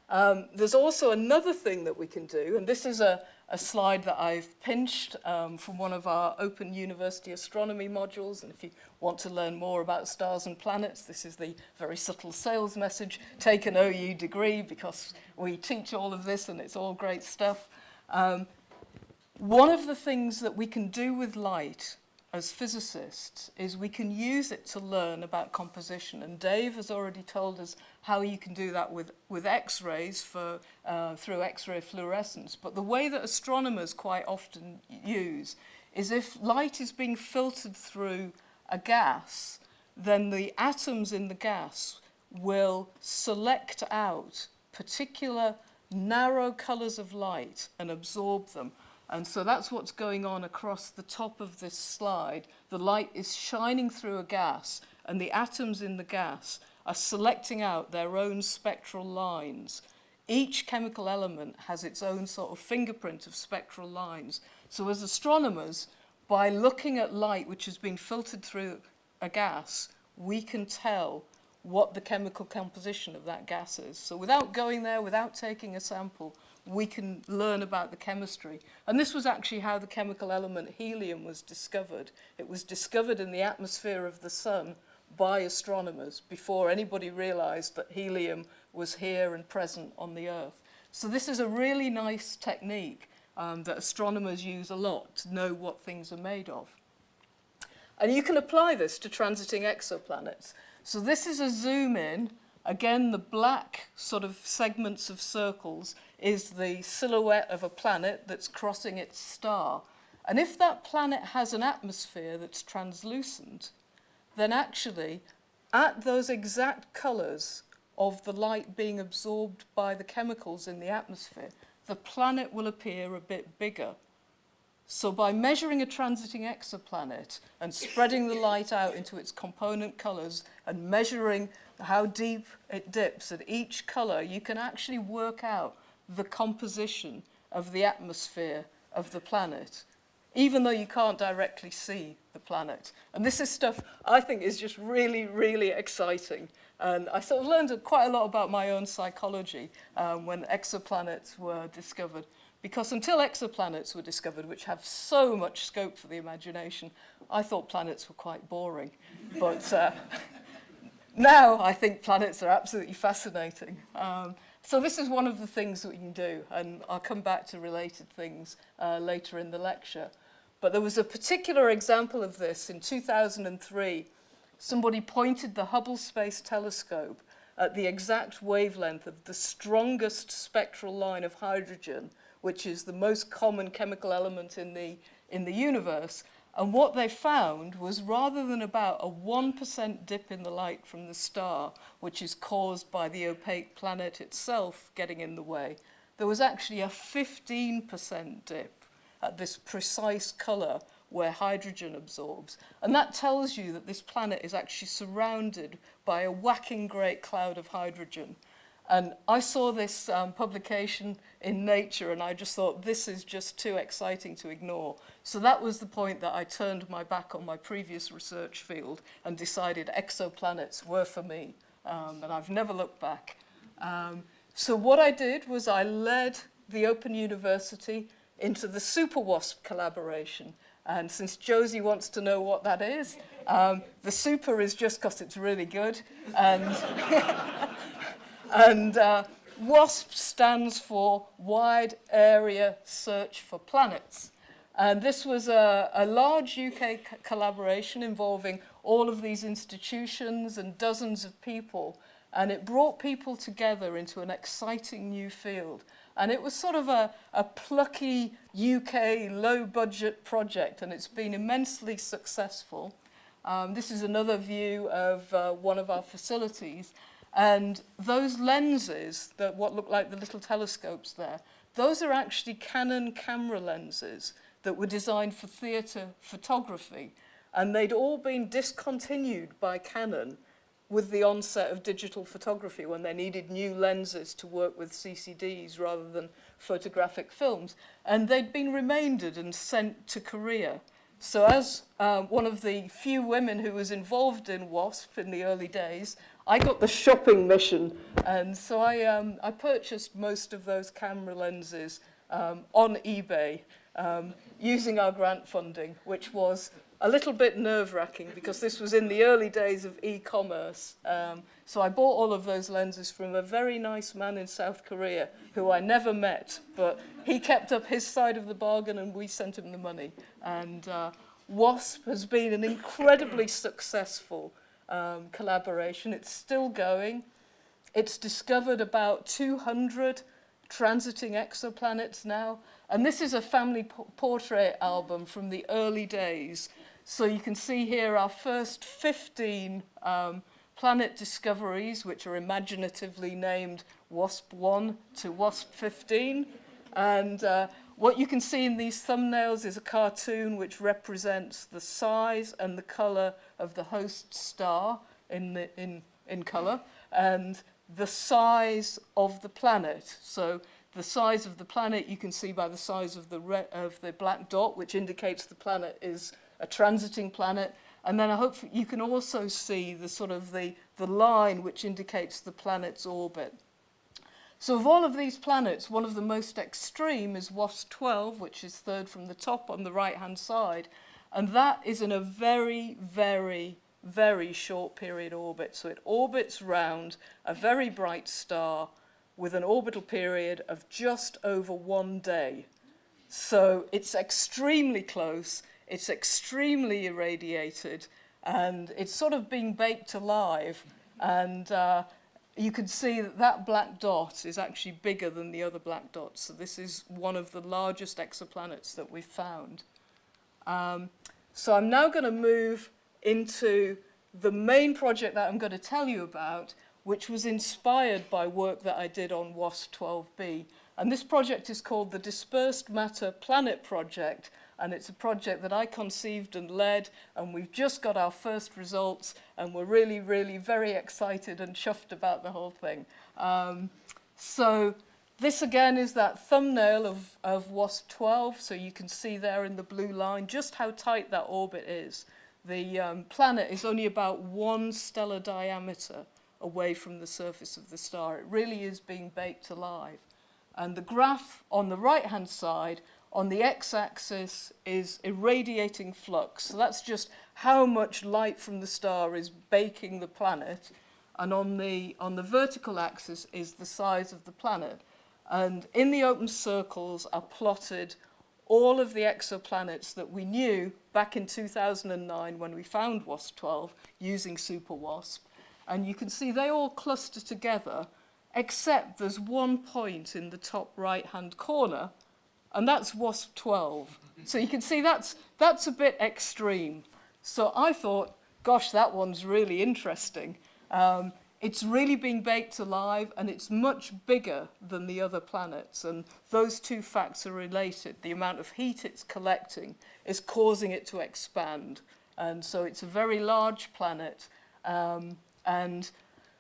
Um, there's also another thing that we can do, and this is a, a slide that I've pinched um, from one of our Open University Astronomy modules. And if you want to learn more about stars and planets, this is the very subtle sales message. Take an OU degree because we teach all of this and it's all great stuff. Um, one of the things that we can do with light as physicists is we can use it to learn about composition. And Dave has already told us how you can do that with, with X-rays for, uh, through X-ray fluorescence. But the way that astronomers quite often use is if light is being filtered through a gas, then the atoms in the gas will select out particular narrow colors of light and absorb them. And so that's what's going on across the top of this slide. The light is shining through a gas, and the atoms in the gas are selecting out their own spectral lines. Each chemical element has its own sort of fingerprint of spectral lines. So as astronomers, by looking at light which has been filtered through a gas, we can tell what the chemical composition of that gas is. So without going there, without taking a sample, we can learn about the chemistry. And this was actually how the chemical element helium was discovered. It was discovered in the atmosphere of the sun by astronomers before anybody realized that helium was here and present on the Earth. So this is a really nice technique um, that astronomers use a lot to know what things are made of. And you can apply this to transiting exoplanets. So this is a zoom in. Again, the black sort of segments of circles is the silhouette of a planet that's crossing its star. And if that planet has an atmosphere that's translucent, then actually, at those exact colours of the light being absorbed by the chemicals in the atmosphere, the planet will appear a bit bigger. So by measuring a transiting exoplanet and spreading the light out into its component colours and measuring how deep it dips at each colour, you can actually work out the composition of the atmosphere of the planet, even though you can't directly see the planet. And this is stuff I think is just really, really exciting. And I sort of learned quite a lot about my own psychology um, when exoplanets were discovered. Because until exoplanets were discovered, which have so much scope for the imagination, I thought planets were quite boring. but uh, now I think planets are absolutely fascinating. Um, so this is one of the things that we can do, and I'll come back to related things uh, later in the lecture. But there was a particular example of this in 2003. Somebody pointed the Hubble Space Telescope at the exact wavelength of the strongest spectral line of hydrogen, which is the most common chemical element in the, in the universe. And what they found was rather than about a 1% dip in the light from the star, which is caused by the opaque planet itself getting in the way, there was actually a 15% dip at this precise colour where hydrogen absorbs. And that tells you that this planet is actually surrounded by a whacking great cloud of hydrogen And I saw this um, publication in Nature and I just thought this is just too exciting to ignore. So that was the point that I turned my back on my previous research field and decided exoplanets were for me. Um, and I've never looked back. Um, so what I did was I led the Open University into the Super WASP collaboration. And since Josie wants to know what that is, um, the super is just because it's really good. And and uh, WASP stands for Wide Area Search for Planets. And this was a, a large UK collaboration involving all of these institutions and dozens of people. And it brought people together into an exciting new field. And it was sort of a, a plucky UK low budget project and it's been immensely successful. Um, this is another view of uh, one of our facilities. And those lenses, that what look like the little telescopes there, those are actually Canon camera lenses that were designed for theatre photography. And they'd all been discontinued by Canon with the onset of digital photography when they needed new lenses to work with CCDs rather than photographic films. And they'd been remaindered and sent to Korea. So as um, one of the few women who was involved in WASP in the early days, I got the shopping mission, and so I, um, I purchased most of those camera lenses um, on eBay um, using our grant funding, which was a little bit nerve-wracking because this was in the early days of e-commerce. Um, so I bought all of those lenses from a very nice man in South Korea who I never met, but he kept up his side of the bargain and we sent him the money. And uh, WASP has been an incredibly successful um, collaboration. It's still going. It's discovered about 200 transiting exoplanets now. And this is a family portrait album from the early days so you can see here our first 15 um, planet discoveries, which are imaginatively named WASP-1 to WASP-15. And uh, what you can see in these thumbnails is a cartoon which represents the size and the color of the host star in, the, in, in color and the size of the planet. So the size of the planet you can see by the size of the, of the black dot, which indicates the planet is a transiting planet. And then I hope you can also see the sort of the, the line which indicates the planet's orbit. So of all of these planets, one of the most extreme is WASP-12, which is third from the top on the right-hand side. And that is in a very, very, very short period orbit. So it orbits round a very bright star with an orbital period of just over one day. So it's extremely close it's extremely irradiated and it's sort of being baked alive. And uh, you can see that that black dot is actually bigger than the other black dots. So this is one of the largest exoplanets that we've found. Um, so I'm now going to move into the main project that I'm going to tell you about, which was inspired by work that I did on WASP-12b. And this project is called the Dispersed Matter Planet Project, and it's a project that I conceived and led, and we've just got our first results, and we're really, really very excited and chuffed about the whole thing. Um, so this again is that thumbnail of, of WASP-12, so you can see there in the blue line just how tight that orbit is. The um, planet is only about one stellar diameter away from the surface of the star. It really is being baked alive. And the graph on the right-hand side, on the x-axis is irradiating flux. So that's just how much light from the star is baking the planet. And on the, on the vertical axis is the size of the planet. And in the open circles are plotted all of the exoplanets that we knew back in 2009 when we found WASP-12 using SuperWASP. And you can see they all cluster together, except there's one point in the top right-hand corner and that's WASP 12. So you can see that's, that's a bit extreme. So I thought, gosh, that one's really interesting. Um, it's really being baked alive and it's much bigger than the other planets. And those two facts are related. The amount of heat it's collecting is causing it to expand. And so it's a very large planet. Um, and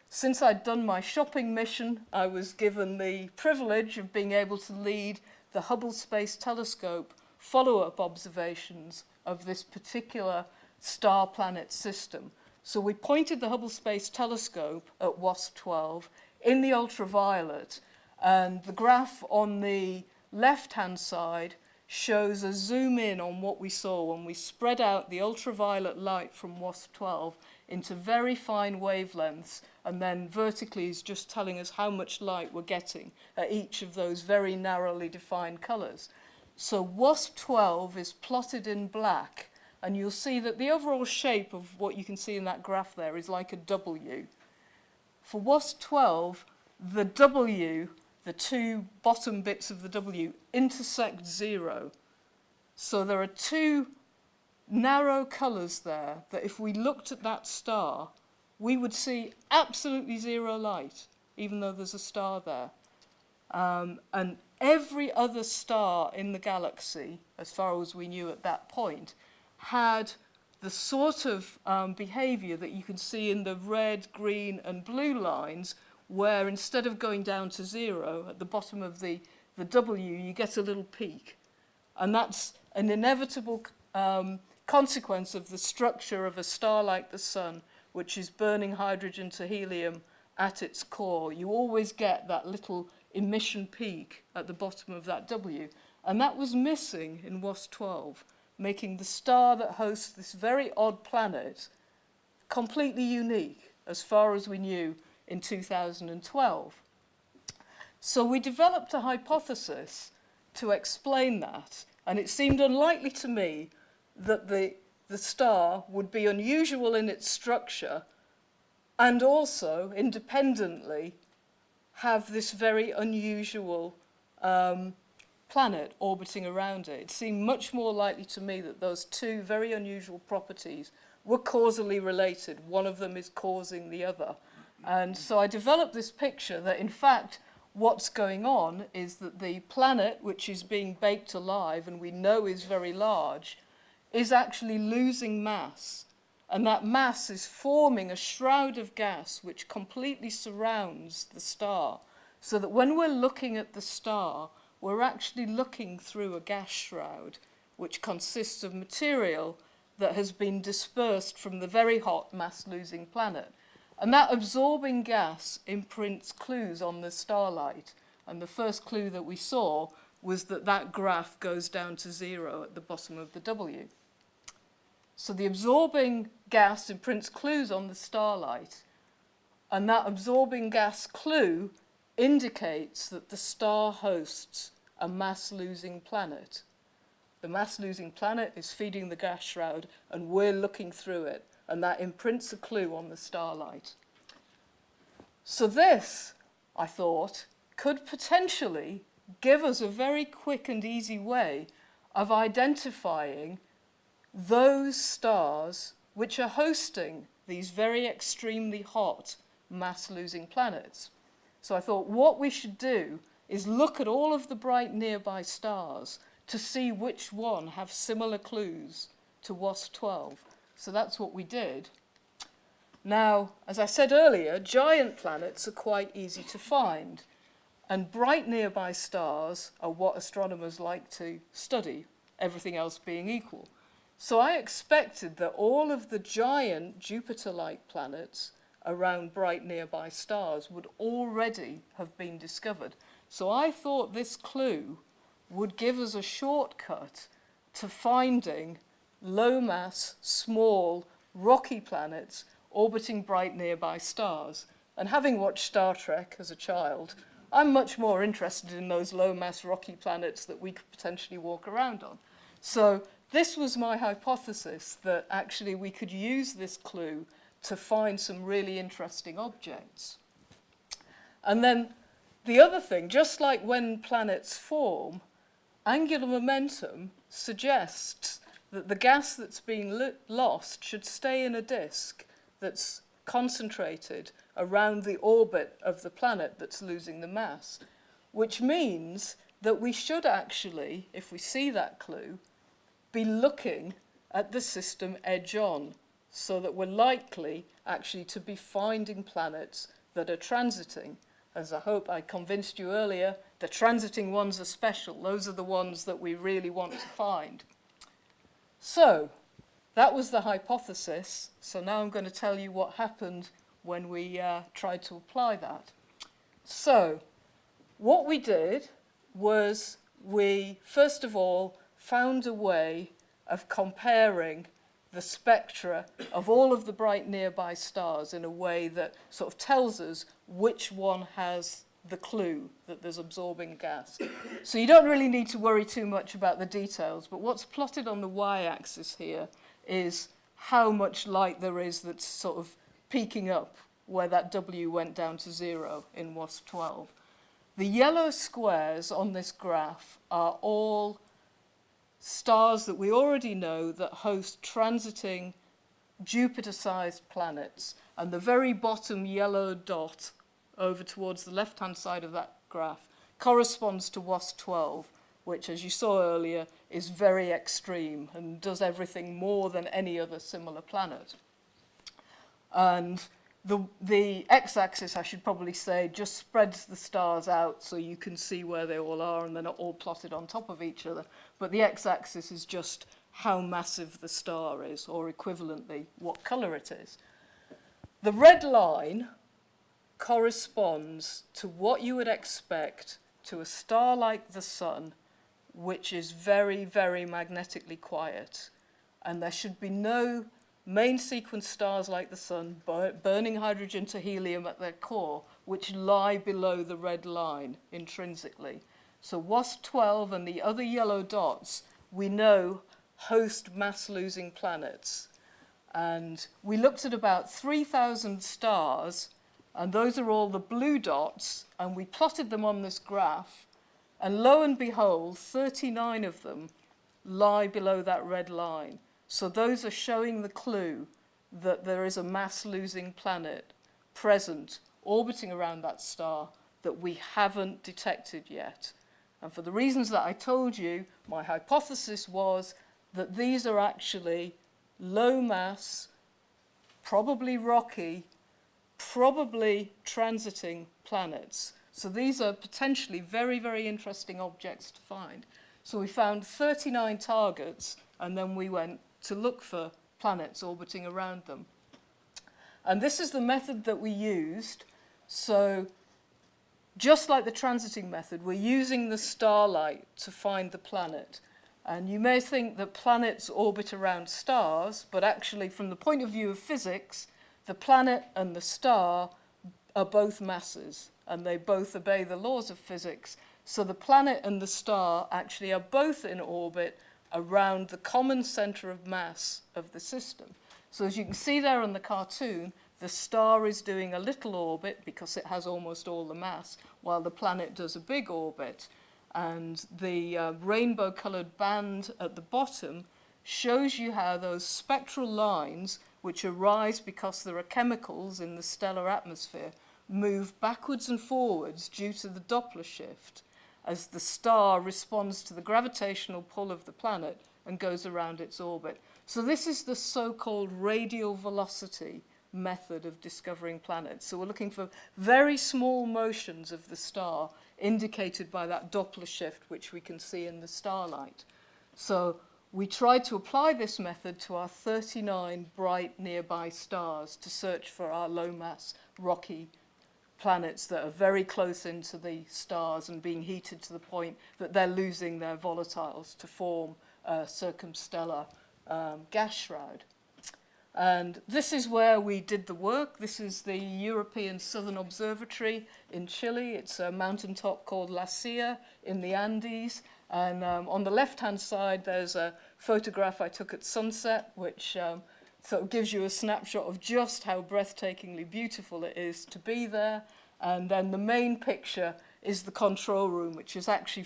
since I'd done my shopping mission, I was given the privilege of being able to lead the Hubble Space Telescope follow-up observations of this particular star planet system. So we pointed the Hubble Space Telescope at WASP-12 in the ultraviolet and the graph on the left-hand side shows a zoom in on what we saw when we spread out the ultraviolet light from WASP-12 into very fine wavelengths and then vertically is just telling us how much light we're getting at each of those very narrowly defined colours. So WASP-12 is plotted in black and you'll see that the overall shape of what you can see in that graph there is like a W. For WASP-12, the W, the two bottom bits of the W, intersect zero. So there are two narrow colours there that if we looked at that star, we would see absolutely zero light, even though there's a star there. Um, and every other star in the galaxy, as far as we knew at that point, had the sort of um, behavior that you can see in the red, green and blue lines where instead of going down to zero at the bottom of the, the W, you get a little peak. And that's an inevitable um, consequence of the structure of a star like the sun, which is burning hydrogen to helium at its core. You always get that little emission peak at the bottom of that W. And that was missing in WASP-12 making the star that hosts this very odd planet completely unique as far as we knew in 2012. So we developed a hypothesis to explain that, and it seemed unlikely to me that the, the star would be unusual in its structure and also independently have this very unusual um, planet orbiting around it. It seemed much more likely to me that those two very unusual properties were causally related. One of them is causing the other. And so I developed this picture that in fact what's going on is that the planet, which is being baked alive and we know is very large, is actually losing mass. And that mass is forming a shroud of gas which completely surrounds the star. So that when we're looking at the star, we're actually looking through a gas shroud which consists of material that has been dispersed from the very hot mass-losing planet. And that absorbing gas imprints clues on the starlight. And the first clue that we saw was that that graph goes down to zero at the bottom of the W. So the absorbing gas imprints clues on the starlight. And that absorbing gas clue indicates that the star hosts a mass-losing planet. The mass-losing planet is feeding the gas shroud and we're looking through it and that imprints a clue on the starlight. So this, I thought, could potentially give us a very quick and easy way of identifying those stars which are hosting these very extremely hot mass losing planets. So I thought what we should do is look at all of the bright nearby stars to see which one have similar clues to WASP 12. So that's what we did. Now, as I said earlier, giant planets are quite easy to find, and bright nearby stars are what astronomers like to study, everything else being equal. So I expected that all of the giant Jupiter-like planets around bright nearby stars would already have been discovered. So I thought this clue would give us a shortcut to finding low mass, small, rocky planets orbiting bright nearby stars. And having watched Star Trek as a child, I'm much more interested in those low mass rocky planets that we could potentially walk around on. So this was my hypothesis that actually we could use this clue to find some really interesting objects. And then the other thing, just like when planets form, angular momentum suggests that the gas that's being lost should stay in a disk that's concentrated around the orbit of the planet that's losing the mass, which means that we should actually, if we see that clue, be looking at the system edge on so that we're likely actually to be finding planets that are transiting. As I hope I convinced you earlier, the transiting ones are special. Those are the ones that we really want to find. So, that was the hypothesis. So now I'm going to tell you what happened when we uh, tried to apply that. So, what we did was we, first of all, found a way of comparing the spectra of all of the bright nearby stars in a way that sort of tells us which one has the clue that there's absorbing gas. So you don't really need to worry too much about the details, but what's plotted on the y-axis here is how much light there is that's sort of peaking up where that W went down to zero in WASP 12. The yellow squares on this graph are all stars that we already know that host transiting Jupiter-sized planets. And the very bottom yellow dot over towards the left-hand side of that graph corresponds to WASP-12, which, as you saw earlier, is very extreme and does everything more than any other similar planet. And the, the x-axis, I should probably say, just spreads the stars out so you can see where they all are and they're not all plotted on top of each other. But the x-axis is just how massive the star is, or equivalently, what colour it is. The red line corresponds to what you would expect to a star like the Sun, which is very, very magnetically quiet. And there should be no main sequence stars like the Sun burning hydrogen to helium at their core, which lie below the red line intrinsically. So WASP-12 and the other yellow dots, we know host mass-losing planets. And we looked at about 3,000 stars, and those are all the blue dots, and we plotted them on this graph, and lo and behold, 39 of them lie below that red line. So those are showing the clue that there is a mass-losing planet present, orbiting around that star, that we haven't detected yet. And for the reasons that I told you, my hypothesis was that these are actually low mass, probably rocky, probably transiting planets. So these are potentially very, very interesting objects to find. So we found 39 targets, and then we went to look for planets orbiting around them. And this is the method that we used. So just like the transiting method, we're using the starlight to find the planet. And you may think that planets orbit around stars, but actually from the point of view of physics, the planet and the star are both masses, and they both obey the laws of physics. So the planet and the star actually are both in orbit around the common center of mass of the system. So as you can see there on the cartoon, the star is doing a little orbit because it has almost all the mass, while the planet does a big orbit. And the uh, rainbow-colored band at the bottom shows you how those spectral lines, which arise because there are chemicals in the stellar atmosphere, move backwards and forwards due to the Doppler shift as the star responds to the gravitational pull of the planet and goes around its orbit. So this is the so-called radial velocity method of discovering planets. So we're looking for very small motions of the star indicated by that Doppler shift, which we can see in the starlight. So we tried to apply this method to our 39 bright nearby stars to search for our low mass rocky planets that are very close into the stars and being heated to the point that they're losing their volatiles to form a circumstellar um, gas shroud. And this is where we did the work. This is the European Southern Observatory in Chile. It's a mountaintop called La Silla in the Andes. And um, on the left-hand side, there's a photograph I took at sunset, which um, So of gives you a snapshot of just how breathtakingly beautiful it is to be there. And then the main picture is the control room, which has actually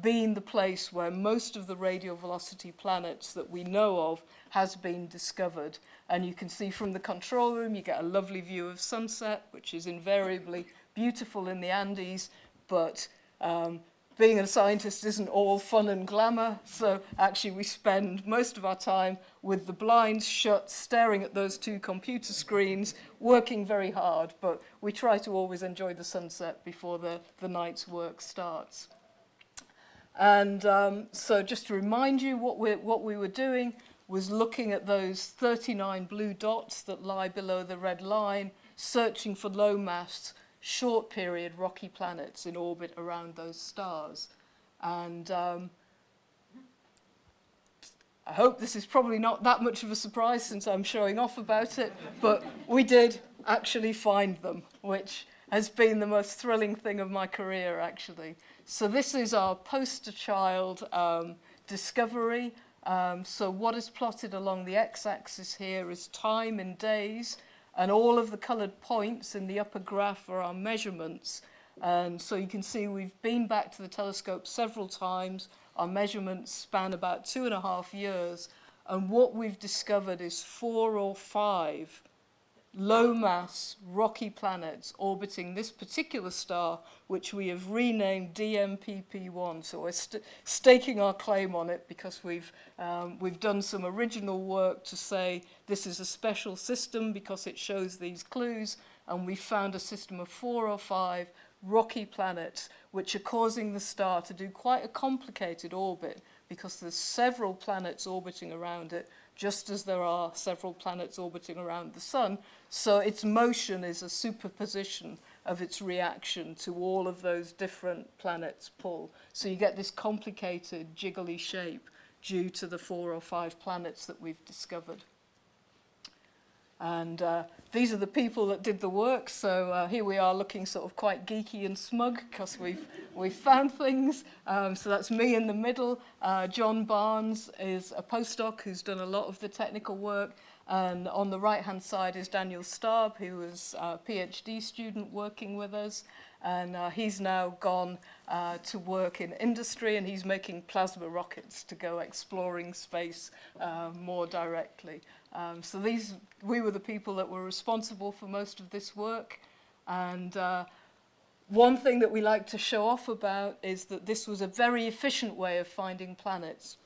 been the place where most of the radial velocity planets that we know of has been discovered. And you can see from the control room, you get a lovely view of sunset, which is invariably beautiful in the Andes, but um, being a scientist isn't all fun and glamour, so actually we spend most of our time with the blinds shut, staring at those two computer screens, working very hard, but we try to always enjoy the sunset before the, the night's work starts. And um, so just to remind you what, we what we were doing was looking at those 39 blue dots that lie below the red line, searching for low mass short period rocky planets in orbit around those stars. And um, I hope this is probably not that much of a surprise since I'm showing off about it, but we did actually find them, which has been the most thrilling thing of my career, actually. So this is our poster child um, discovery. Um, so what is plotted along the x-axis here is time in days, And all of the coloured points in the upper graph are our measurements. And so you can see we've been back to the telescope several times. Our measurements span about two and a half years. And what we've discovered is four or five low mass rocky planets orbiting this particular star which we have renamed DMPP1 so we're st staking our claim on it because we've um, we've done some original work to say this is a special system because it shows these clues and we found a system of four or five rocky planets which are causing the star to do quite a complicated orbit because there's several planets orbiting around it just as there are several planets orbiting around the sun. So its motion is a superposition of its reaction to all of those different planets pull. So you get this complicated jiggly shape due to the four or five planets that we've discovered. And uh, these are the people that did the work, so uh, here we are looking sort of quite geeky and smug because we've, we've found things. Um, so that's me in the middle. Uh, John Barnes is a postdoc who's done a lot of the technical work. And on the right-hand side is Daniel Starb, who was a PhD student working with us. And uh, he's now gone uh, to work in industry and he's making plasma rockets to go exploring space uh, more directly. Um, so these, we were the people that were responsible for most of this work. And uh, one thing that we like to show off about is that this was a very efficient way of finding planets.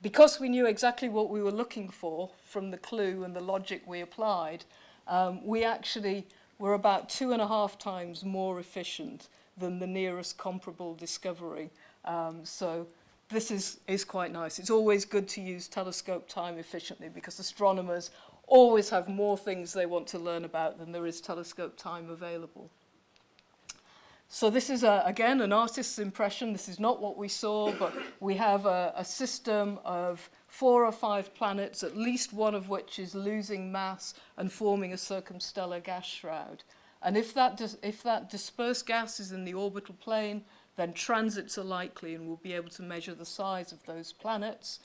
Because we knew exactly what we were looking for from the clue and the logic we applied, um, we actually were about two and a half times more efficient than the nearest comparable discovery. Um, so this is, is quite nice. It's always good to use telescope time efficiently because astronomers always have more things they want to learn about than there is telescope time available. So this is, a, again, an artist's impression. This is not what we saw, but we have a, a system of four or five planets, at least one of which is losing mass and forming a circumstellar gas shroud. And if that, if that dispersed gas is in the orbital plane, then transits are likely and we'll be able to measure the size of those planets.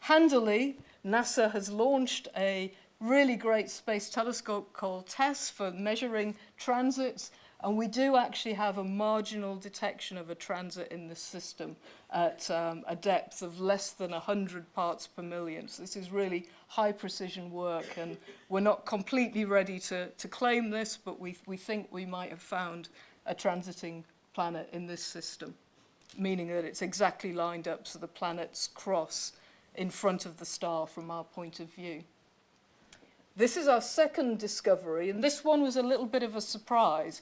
Handily, NASA has launched a really great space telescope called TESS for measuring transits And we do actually have a marginal detection of a transit in the system at um, a depth of less than 100 parts per million. So this is really high precision work and we're not completely ready to, to claim this, but we, we think we might have found a transiting planet in this system, meaning that it's exactly lined up so the planets cross in front of the star from our point of view. This is our second discovery, and this one was a little bit of a surprise.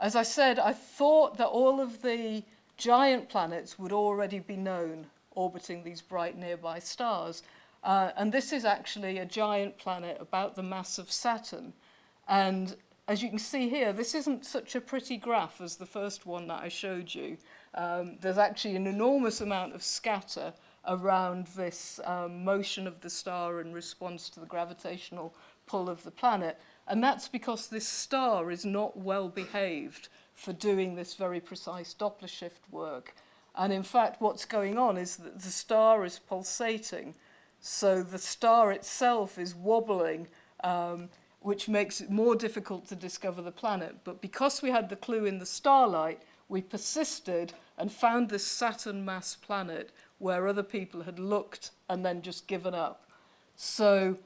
As I said, I thought that all of the giant planets would already be known orbiting these bright nearby stars. Uh, and this is actually a giant planet about the mass of Saturn. And as you can see here, this isn't such a pretty graph as the first one that I showed you. Um, there's actually an enormous amount of scatter around this um, motion of the star in response to the gravitational pull of the planet. And that's because this star is not well behaved for doing this very precise Doppler shift work. And in fact, what's going on is that the star is pulsating. So the star itself is wobbling, um, which makes it more difficult to discover the planet. But because we had the clue in the starlight, we persisted and found this Saturn mass planet where other people had looked and then just given up. So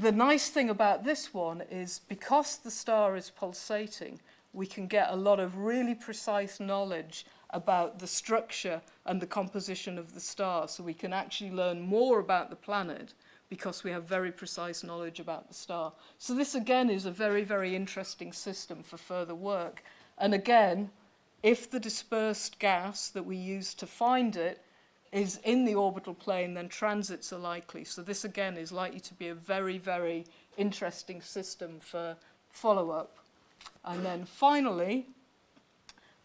The nice thing about this one is because the star is pulsating, we can get a lot of really precise knowledge about the structure and the composition of the star. So we can actually learn more about the planet because we have very precise knowledge about the star. So this again is a very, very interesting system for further work. And again, if the dispersed gas that we use to find it is in the orbital plane, then transits are likely. So this again is likely to be a very, very interesting system for follow-up. And then finally,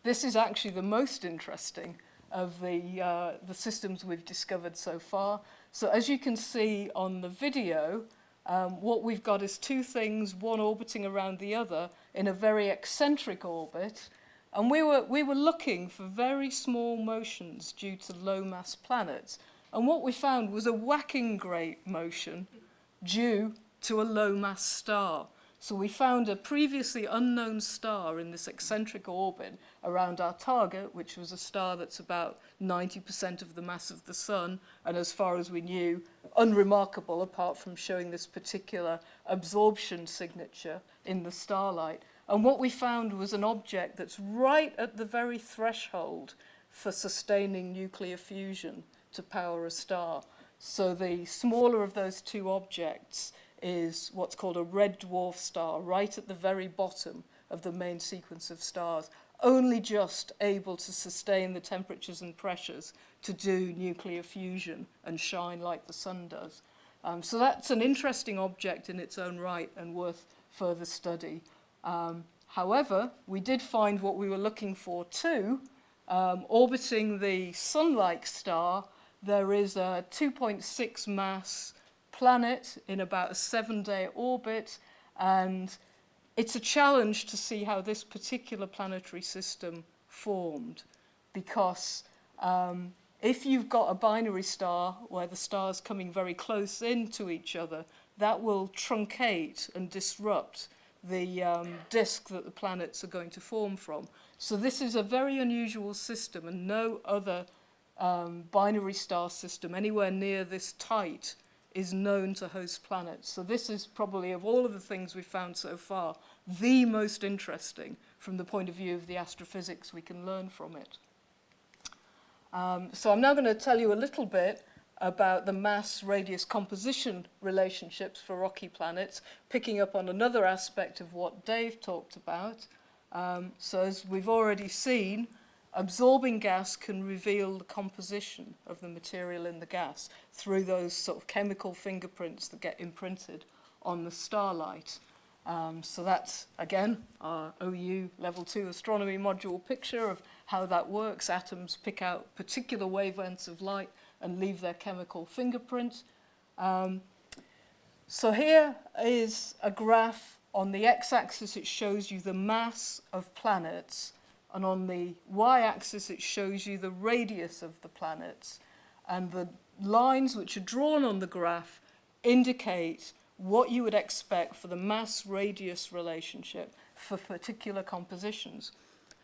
this is actually the most interesting of the, uh, the systems we've discovered so far. So as you can see on the video, um, what we've got is two things, one orbiting around the other in a very eccentric orbit, And we were, we were looking for very small motions due to low mass planets. And what we found was a whacking great motion due to a low mass star. So we found a previously unknown star in this eccentric orbit around our target, which was a star that's about 90% of the mass of the sun, and as far as we knew, unremarkable apart from showing this particular absorption signature in the starlight. And what we found was an object that's right at the very threshold for sustaining nuclear fusion to power a star. So the smaller of those two objects is what's called a red dwarf star, right at the very bottom of the main sequence of stars, only just able to sustain the temperatures and pressures to do nuclear fusion and shine like the sun does. Um, so that's an interesting object in its own right and worth further study. Um, however, we did find what we were looking for too. Um, orbiting the Sun-like star, there is a 2.6 mass planet in about a seven-day orbit, and it's a challenge to see how this particular planetary system formed, because um, if you've got a binary star where the stars coming very close into each other, that will truncate and disrupt the um, disk that the planets are going to form from. So this is a very unusual system and no other um, binary star system anywhere near this tight is known to host planets. So this is probably, of all of the things we've found so far, the most interesting from the point of view of the astrophysics we can learn from it. Um, so I'm now going to tell you a little bit about the mass-radius composition relationships for rocky planets, picking up on another aspect of what Dave talked about. Um, so as we've already seen, absorbing gas can reveal the composition of the material in the gas through those sort of chemical fingerprints that get imprinted on the starlight. Um, so that's, again, our OU Level 2 astronomy module picture of how that works. Atoms pick out particular wavelengths of light and leave their chemical fingerprint. Um, so here is a graph on the x-axis it shows you the mass of planets and on the y-axis it shows you the radius of the planets and the lines which are drawn on the graph indicate what you would expect for the mass-radius relationship for particular compositions.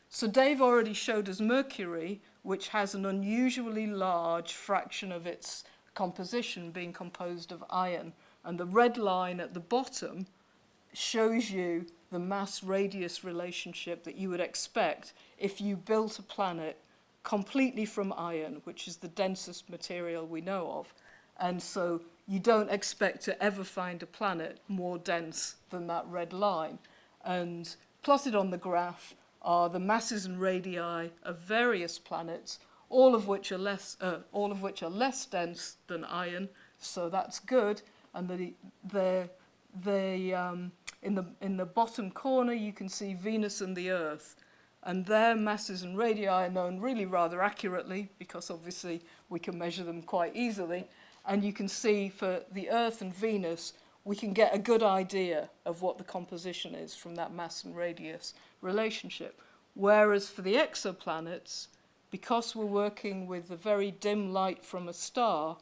So Dave already showed us Mercury, which has an unusually large fraction of its composition being composed of iron. And the red line at the bottom shows you the mass-radius relationship that you would expect if you built a planet completely from iron, which is the densest material we know of. And so you don't expect to ever find a planet more dense than that red line. And plotted on the graph are the masses and radii of various planets, all of which are less, uh, all of which are less dense than iron, so that's good. And the, the, the, um, in, the, in the bottom corner, you can see Venus and the Earth. And their masses and radii are known really rather accurately, because obviously we can measure them quite easily. And you can see for the Earth and Venus, we can get a good idea of what the composition is from that mass and radius relationship. Whereas for the exoplanets, because we're working with the very dim light from a star,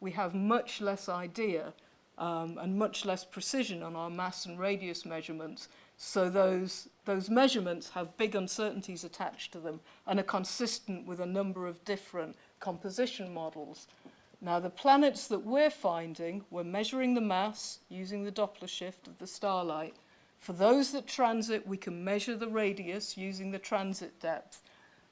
we have much less idea um, and much less precision on our mass and radius measurements. So those, those measurements have big uncertainties attached to them and are consistent with a number of different composition models. Now, the planets that we're finding, we're measuring the mass using the Doppler shift of the starlight. For those that transit, we can measure the radius using the transit depth.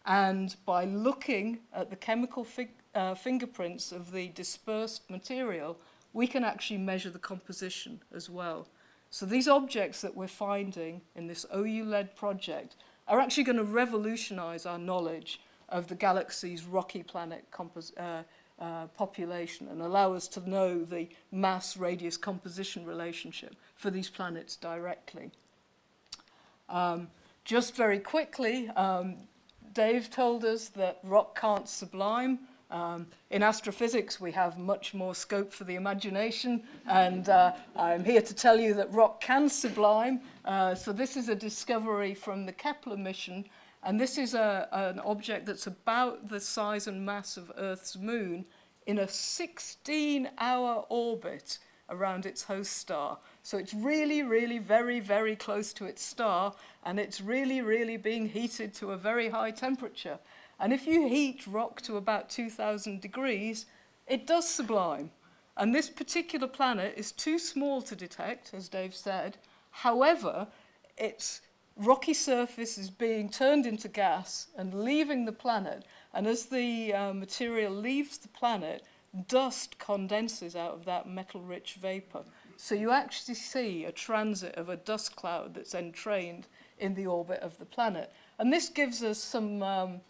And by looking at the chemical fig uh, fingerprints of the dispersed material, we can actually measure the composition as well. So these objects that we're finding in this OU-led project are actually going to revolutionize our knowledge of the galaxy's rocky planet uh, uh, population and allow us to know the mass radius composition relationship for these planets directly. Um, just very quickly, um, Dave told us that rock can't sublime. Um, in astrophysics, we have much more scope for the imagination, and uh, I'm here to tell you that rock can sublime. Uh, so this is a discovery from the Kepler mission And this is a, an object that's about the size and mass of Earth's moon in a 16-hour orbit around its host star. So it's really, really very, very close to its star, and it's really, really being heated to a very high temperature. And if you heat rock to about 2,000 degrees, it does sublime. And this particular planet is too small to detect, as Dave said. However, it's rocky surface is being turned into gas and leaving the planet. And as the uh, material leaves the planet, dust condenses out of that metal-rich vapor. So you actually see a transit of a dust cloud that's entrained in the orbit of the planet. And this gives us some, um,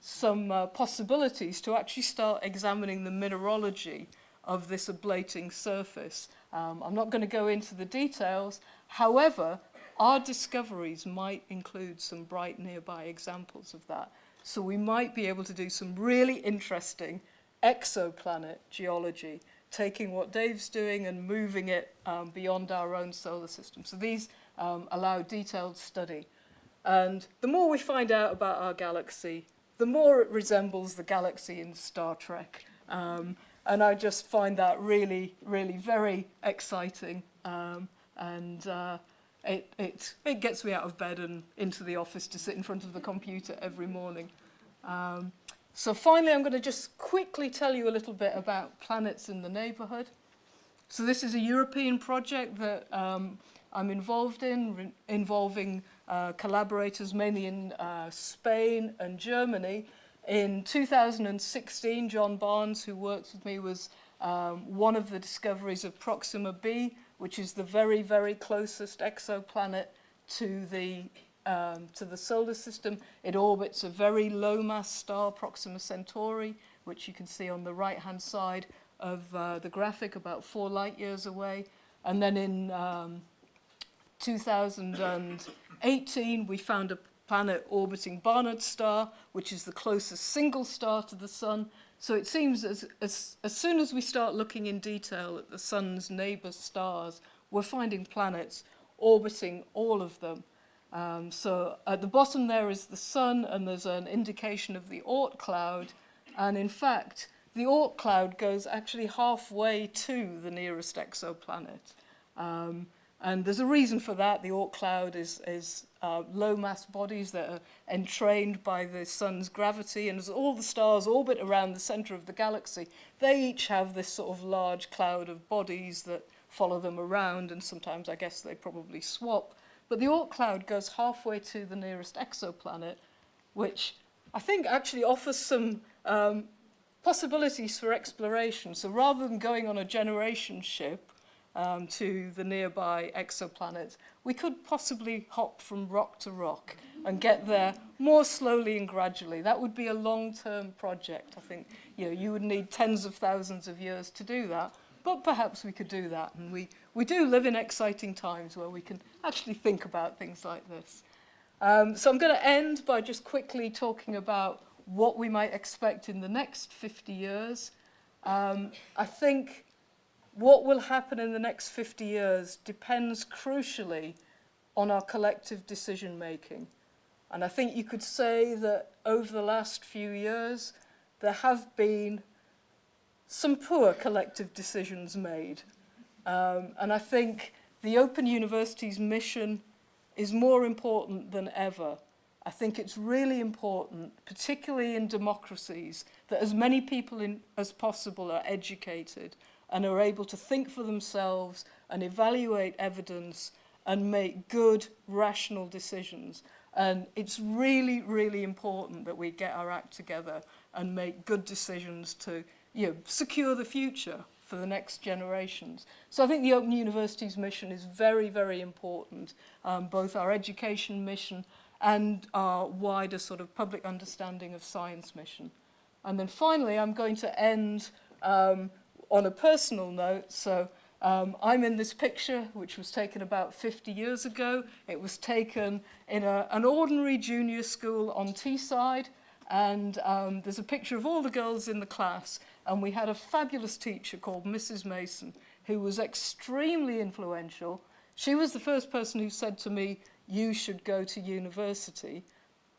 some uh, possibilities to actually start examining the mineralogy of this ablating surface. Um, I'm not going to go into the details. However, our discoveries might include some bright nearby examples of that. So we might be able to do some really interesting exoplanet geology, taking what Dave's doing and moving it um, beyond our own solar system. So these um, allow detailed study. And the more we find out about our galaxy, the more it resembles the galaxy in Star Trek. Um, and I just find that really, really very exciting. Um, and uh, it, it, it gets me out of bed and into the office to sit in front of the computer every morning. Um, so finally, I'm going to just quickly tell you a little bit about Planets in the neighborhood. So this is a European project that um, I'm involved in, involving uh, collaborators mainly in uh, Spain and Germany. In 2016, John Barnes, who works with me, was um, one of the discoveries of Proxima B, which is the very, very closest exoplanet to the, um, to the solar system. It orbits a very low mass star, Proxima Centauri, which you can see on the right-hand side of uh, the graphic, about four light years away. And then in um, 2018, we found a planet orbiting Barnard star, which is the closest single star to the sun, So it seems as, as, as soon as we start looking in detail at the sun's neighbour stars, we're finding planets orbiting all of them. Um, so at the bottom there is the sun and there's an indication of the Oort cloud. And in fact, the Oort cloud goes actually halfway to the nearest exoplanet. Um, and there's a reason for that. The Oort cloud is, is uh, low mass bodies that are entrained by the sun's gravity and as all the stars orbit around the center of the galaxy, they each have this sort of large cloud of bodies that follow them around and sometimes I guess they probably swap. But the Oort cloud goes halfway to the nearest exoplanet, which I think actually offers some um, possibilities for exploration. So rather than going on a generation ship, um, to the nearby exoplanets, we could possibly hop from rock to rock and get there more slowly and gradually. That would be a long-term project. I think you, know, you would need tens of thousands of years to do that, but perhaps we could do that. And we, we do live in exciting times where we can actually think about things like this. Um, so I'm going to end by just quickly talking about what we might expect in the next 50 years. Um, I think what will happen in the next 50 years depends crucially on our collective decision making. And I think you could say that over the last few years, there have been some poor collective decisions made. Um, and I think the Open University's mission is more important than ever. I think it's really important, particularly in democracies, that as many people in, as possible are educated and are able to think for themselves and evaluate evidence and make good, rational decisions. And it's really, really important that we get our act together and make good decisions to you know, secure the future for the next generations. So I think the Open University's mission is very, very important, um, both our education mission and our wider sort of public understanding of science mission. And then finally, I'm going to end um, on a personal note, so um, I'm in this picture, which was taken about 50 years ago. It was taken in a, an ordinary junior school on Teesside, and um, there's a picture of all the girls in the class, and we had a fabulous teacher called Mrs. Mason, who was extremely influential. She was the first person who said to me, you should go to university.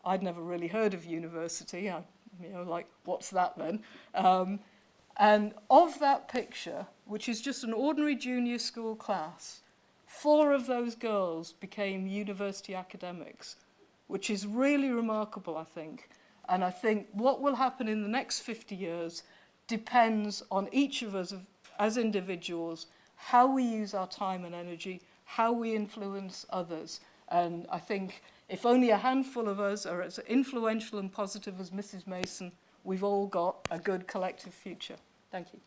I'd never really heard of university. I, you know, like, what's that then? Um, And of that picture, which is just an ordinary junior school class, four of those girls became university academics, which is really remarkable, I think. And I think what will happen in the next 50 years depends on each of us as individuals, how we use our time and energy, how we influence others. And I think if only a handful of us are as influential and positive as Mrs. Mason, we've all got a good collective future. Thank you.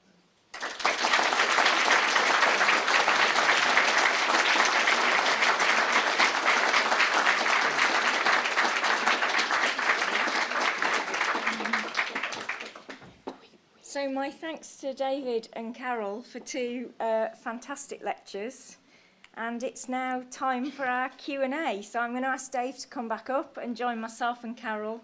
So my thanks to David and Carol for two uh, fantastic lectures. And it's now time for our Q&A. So I'm going to ask Dave to come back up and join myself and Carol.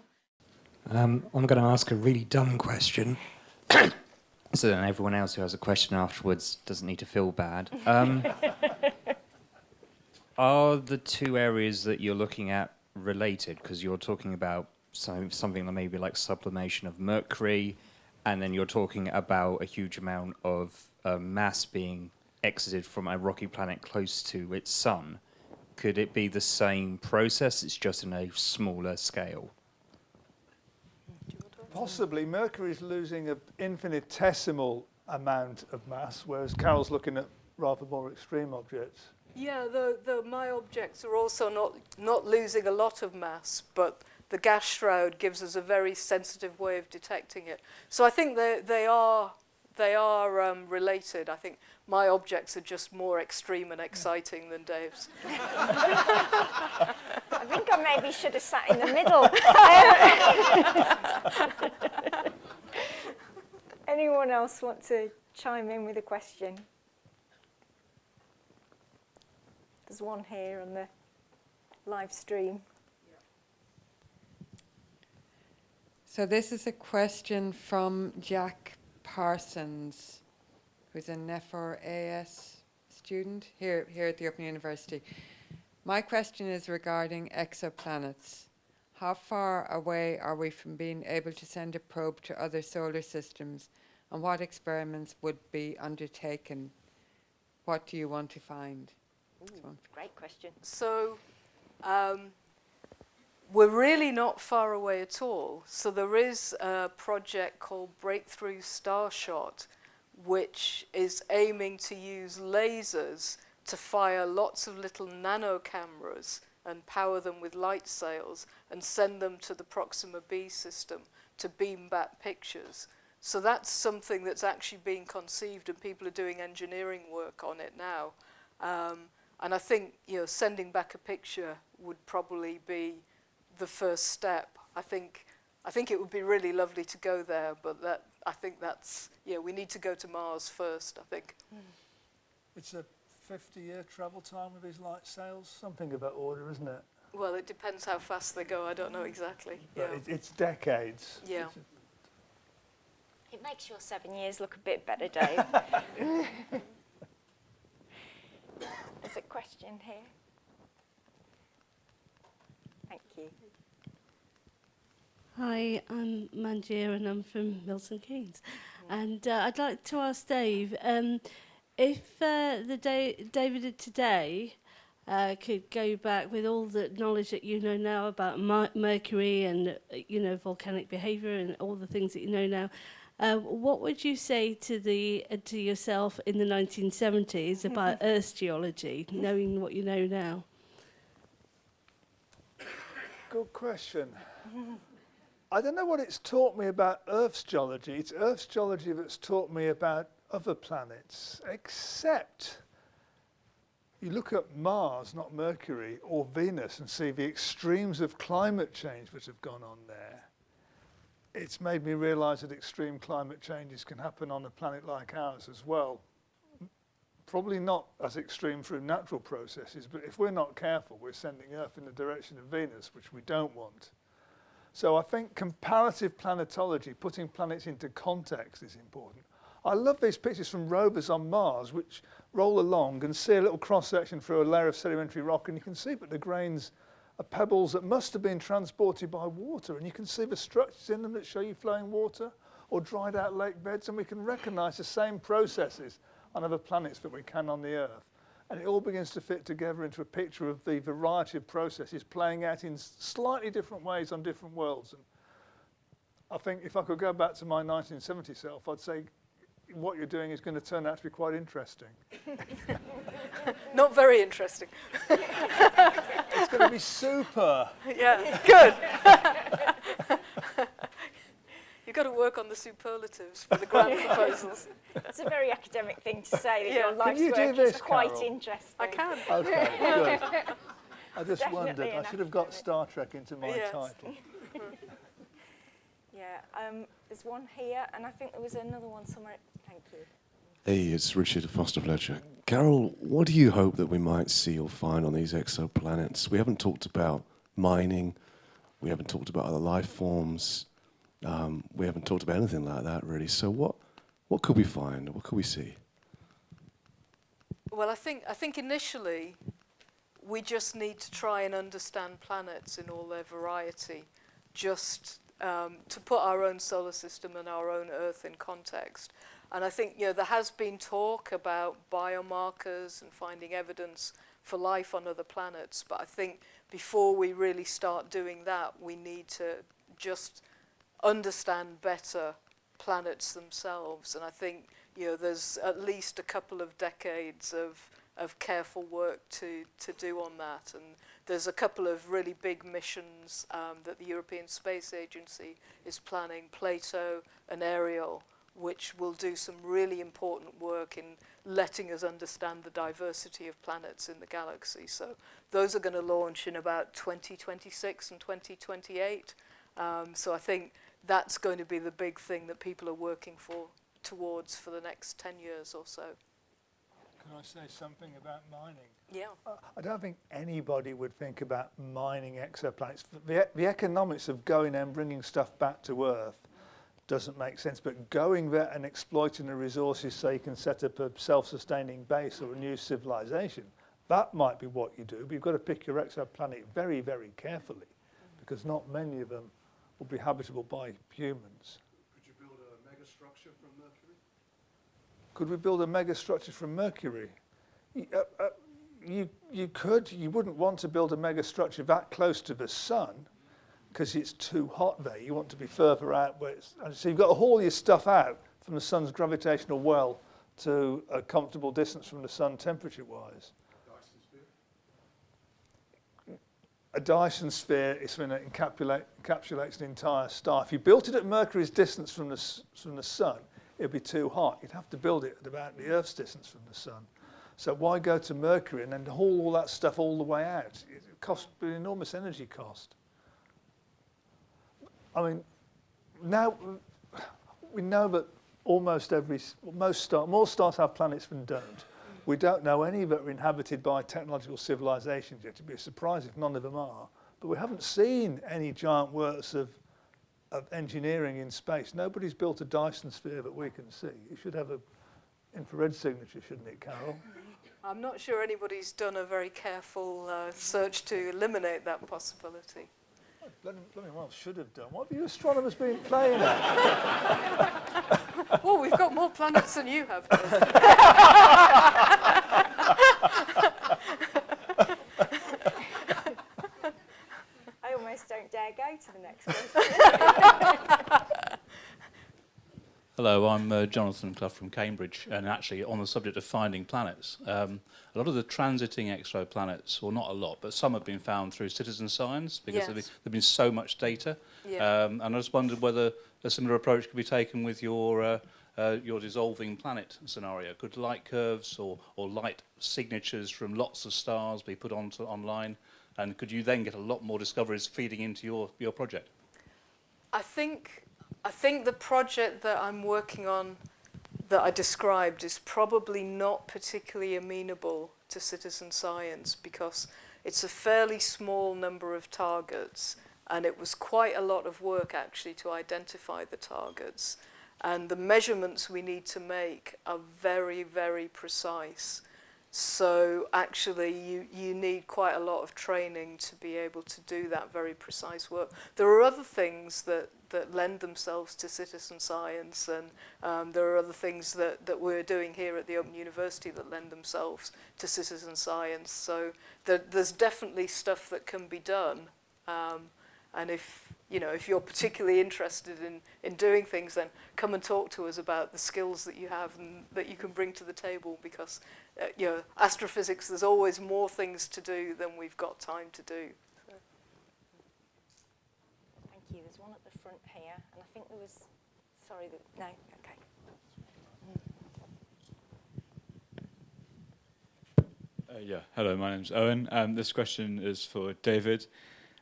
Um, I'm going to ask a really dumb question. so then everyone else who has a question afterwards doesn't need to feel bad. Um, are the two areas that you're looking at related? Because you're talking about some, something that maybe like sublimation of mercury, and then you're talking about a huge amount of uh, mass being exited from a rocky planet close to its sun, could it be the same process, it's just in a smaller scale? Possibly. Mercury is losing an infinitesimal amount of mass, whereas Carol's looking at rather more extreme objects. Yeah, the, the, my objects are also not, not losing a lot of mass, but the gas shroud gives us a very sensitive way of detecting it. So I think they, they are, they are um, related. I think my objects are just more extreme and exciting than Dave's. I think I maybe should have sat in the middle. Anyone else want to chime in with a question? There's one here on the live stream. So this is a question from Jack Parsons who's a NEFOR AS student here, here at the Open University. My question is regarding exoplanets. How far away are we from being able to send a probe to other solar systems and what experiments would be undertaken? what do you want to find? This one. Great question. So um, we're really not far away at all. So there is a project called Breakthrough Starshot, which is aiming to use lasers to fire lots of little nano cameras and power them with light sails and send them to the Proxima B system to beam back pictures. So that's something that's actually being conceived and people are doing engineering work on it now. Um, and I think you know sending back a picture would probably be the first step. I think I think it would be really lovely to go there, but that I think that's yeah we need to go to Mars first. I think. Hmm. It's a 50-year travel time with these light sails, something of that order, isn't it? Well, it depends how fast they go. I don't know exactly. But Yeah. it, it's decades. Yeah. It's- It makes your seven years look a bit better, Dave. There's a question here. Thank you. Hi, I'm Manjir and I'm from Milton Keynes. And uh, I'd like to ask Dave, um, if uh, the da David today uh, could go back with all the knowledge that you know now about mercury and, you know, volcanic behaviour and all the things that you know now, uh, what would you say to the uh, to yourself in the 1970s about Earth's geology, knowing what you know now? Good question. I don't know what it's taught me about Earth's geology. It's Earth's geology that's taught me about other planets, except you look at Mars, not Mercury, or Venus, and see the extremes of climate change that have gone on there. It's made me realise that extreme climate changes can happen on a planet like ours as well. Probably not as extreme through natural processes, but if we're not careful, we're sending Earth in the direction of Venus, which we don't want. So I think comparative planetology, putting planets into context is important. I love these pictures from rovers on Mars, which roll along and see a little cross-section through a layer of sedimentary rock, and you can see that the grains are pebbles that must have been transported by water, and you can see the structures in them that show you flowing water or dried out lake beds, and we can recognize the same processes on other planets that we can on the Earth. And it all begins to fit together into a picture of the variety of processes playing out in slightly different ways on different worlds. And I think if I could go back to my 1970 self, I'd say what you're doing is going to turn out to be quite interesting. Not very interesting. It's going to be super. yeah. Good. You've got to work on the superlatives for the grant proposals. It's a very academic thing to say that Yeah. your life's you work this, is quite Carol? interesting. I can. Okay, good. I just Definitely wondered, I should have got. Star Trek into my Yes. title. Yeah, um, there's one here, and I think there was another one somewhere. Thank you. Hey, it's Richard Foster Fletcher. Carol, what do you hope that we might see or find on these exoplanets? We haven't talked about mining, we haven't talked about other life forms, um, we haven't talked about anything like that really. So, what, what could we find? What could we see? Well, I think I think initially we just need to try and understand planets in all their variety, just um, to put our own solar system and our own Earth in context. And I think you know there has been talk about biomarkers and finding evidence for life on other planets, but I think before we really start doing that, we need to just understand better planets themselves. And I think you know there's at least a couple of decades of of careful work to to do on that. And there's a couple of really big missions um, that the European Space Agency is planning, Plato and Ariel, which will do some really important work in letting us understand the diversity of planets in the galaxy. So those are going to launch in about 2026 and 2028. Um, so I think that's going to be the big thing that people are working for towards for the next 10 years or so. Can I say something about mining? Yeah. Uh, I don't think anybody would think about mining exoplanets. The, the economics of going and bringing stuff back to Earth doesn't make sense, but going there and exploiting the resources so you can set up a self-sustaining base or a new civilization, that might be what you do. But you've got to pick your exoplanet very, very carefully because not many of them will be habitable by humans. Could you build a megastructure from Mercury? Could we build a megastructure from Mercury? Y- uh, uh, You, you could, you wouldn't want to build a megastructure that close to the sun because it's too hot there. You want to be further out where it's, so you've got to haul your stuff out from the sun's gravitational well to a comfortable distance from the sun temperature-wise. A Dyson sphere is when encapsulate, encapsulates an entire star. If you built it at Mercury's distance from the, from the sun, it'd be too hot. You'd have to build it at about the Earth's distance from the sun. So why go to Mercury and then haul all that stuff all the way out? It costs an enormous energy cost. I mean, now we know that almost every, most star, more stars have planets than don't. We don't know any that are inhabited by technological civilizations yet. It'd be a surprise if none of them are. But we haven't seen any giant works of, of engineering in space. Nobody's built a Dyson sphere that we can see. It should have an infrared signature, shouldn't it, Carol? I'm not sure anybody's done a very careful uh, search to eliminate that possibility. Bloody, bloody well should have done. What have you astronomers been playing at? well, we've got more planets than you have. I almost don't dare go to the next question. Hello, I'm uh, Jonathan Clough from Cambridge, and actually on the subject of finding planets, um, a lot of the transiting exoplanets, or not a lot, but some have been found through citizen science because there've, been, been so much data. Yeah. Um, and I just wondered whether a similar approach could be taken with your uh, uh, your dissolving planet scenario. Could light curves or, or light signatures from lots of stars be put onto online? And could you then get a lot more discoveries feeding into your, your project? I think I think the project that I'm working on that I described is probably not particularly amenable to citizen science because it's a fairly small number of targets and it was quite a lot of work actually to identify the targets and the measurements we need to make are very very precise so actually you, you need quite a lot of training to be able to do that very precise work. There are other things that, that lend themselves to citizen science and um, there are other things that, that we're doing here at the Open University that lend themselves to citizen science. So there, there's definitely stuff that can be done. Um, and if, you know, if you're particularly interested in, in doing things, then come and talk to us about the skills that you have and that you can bring to the table because, uh, you know, astrophysics, there's always more things to do than we've got time to do. Sorry, no. Okay. Uh, yeah, hello, my name's Owen. Um, this question is for David.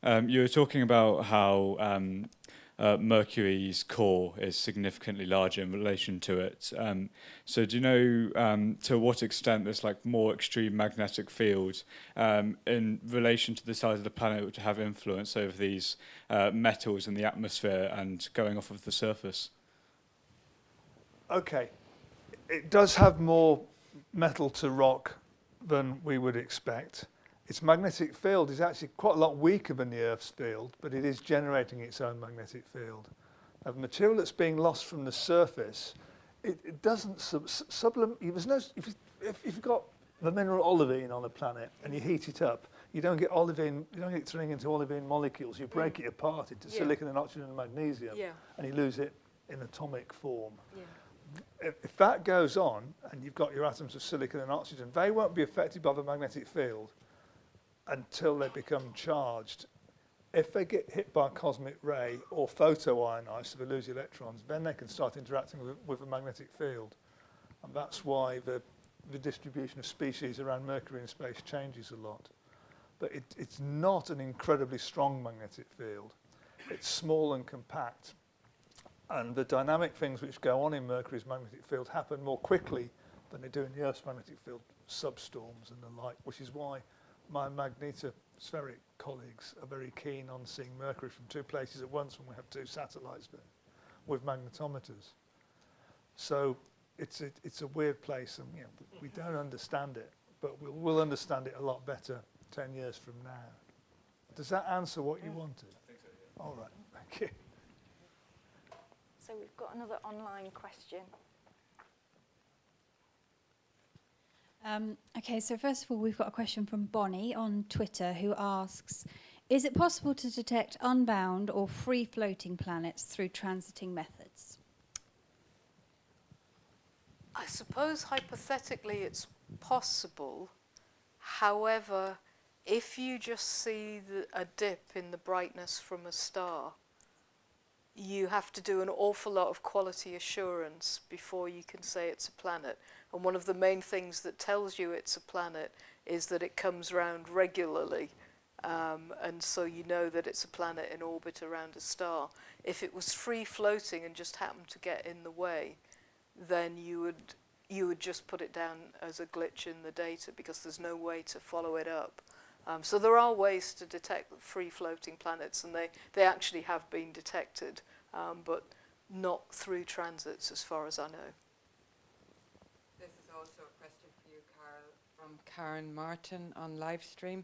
Um, you were talking about how um, uh, Mercury's core is significantly larger in relation to it. Um, so do you know um, to what extent this like more extreme magnetic field um, in relation to the size of the planet would have influence over these uh, metals in the atmosphere and going off of the surface? Okay. It does have more metal to rock than we would expect. Its magnetic field is actually quite a lot weaker than the Earth's field, but it is generating its own magnetic field. Now, the material that's being lost from the surface, it, it doesn't sub, sublim. There's no. If, you, if, if you've got the mineral olivine on a planet and you heat it up, you don't get olivine. You don't get it turning into olivine molecules. You break mm. it apart into Yeah. silicon and oxygen and magnesium, Yeah. and you lose it in atomic form Yeah. If, that goes on and you've got your atoms of silicon and oxygen, they won't be affected by the magnetic field until they become charged. If they get hit by a cosmic ray or photoionized, so they lose electrons, then they can start interacting with, with the magnetic field. And that's why the, the distribution of species around Mercury in space changes a lot. But it, it's not an incredibly strong magnetic field. It's small and compact. And the dynamic things which go on in Mercury's magnetic field happen more quickly than they do in the Earth's magnetic field, substorms and the like, which is why my magnetospheric colleagues are very keen on seeing Mercury from two places at once when we have two satellites there with magnetometers. So it's a, it's a weird place and you know, we don't understand it, but we'll, we'll understand it a lot better 10 years from now. Does that answer what you wanted? I think so, yeah. All right, thank you. So we've got another online question. Um, okay, so first of all, we've got a question from Bonnie on Twitter who asks Is it possible to detect unbound or free floating planets through transiting methods? I suppose hypothetically it's possible. However, if you just see the, a dip in the brightness from a star, you have to do an awful lot of quality assurance before you can say it's a planet. And one of the main things that tells you it's a planet is that it comes round regularly. Um, and so you know that it's a planet in orbit around a star. If it was free floating and just happened to get in the way, then you would you would just put it down as a glitch in the data because there's no way to follow it up. Um, so there are ways to detect free floating planets, and they, they actually have been detected, um, but not through transits as far as I know. This is also a question for you, Carol, from Karen Martin on live stream.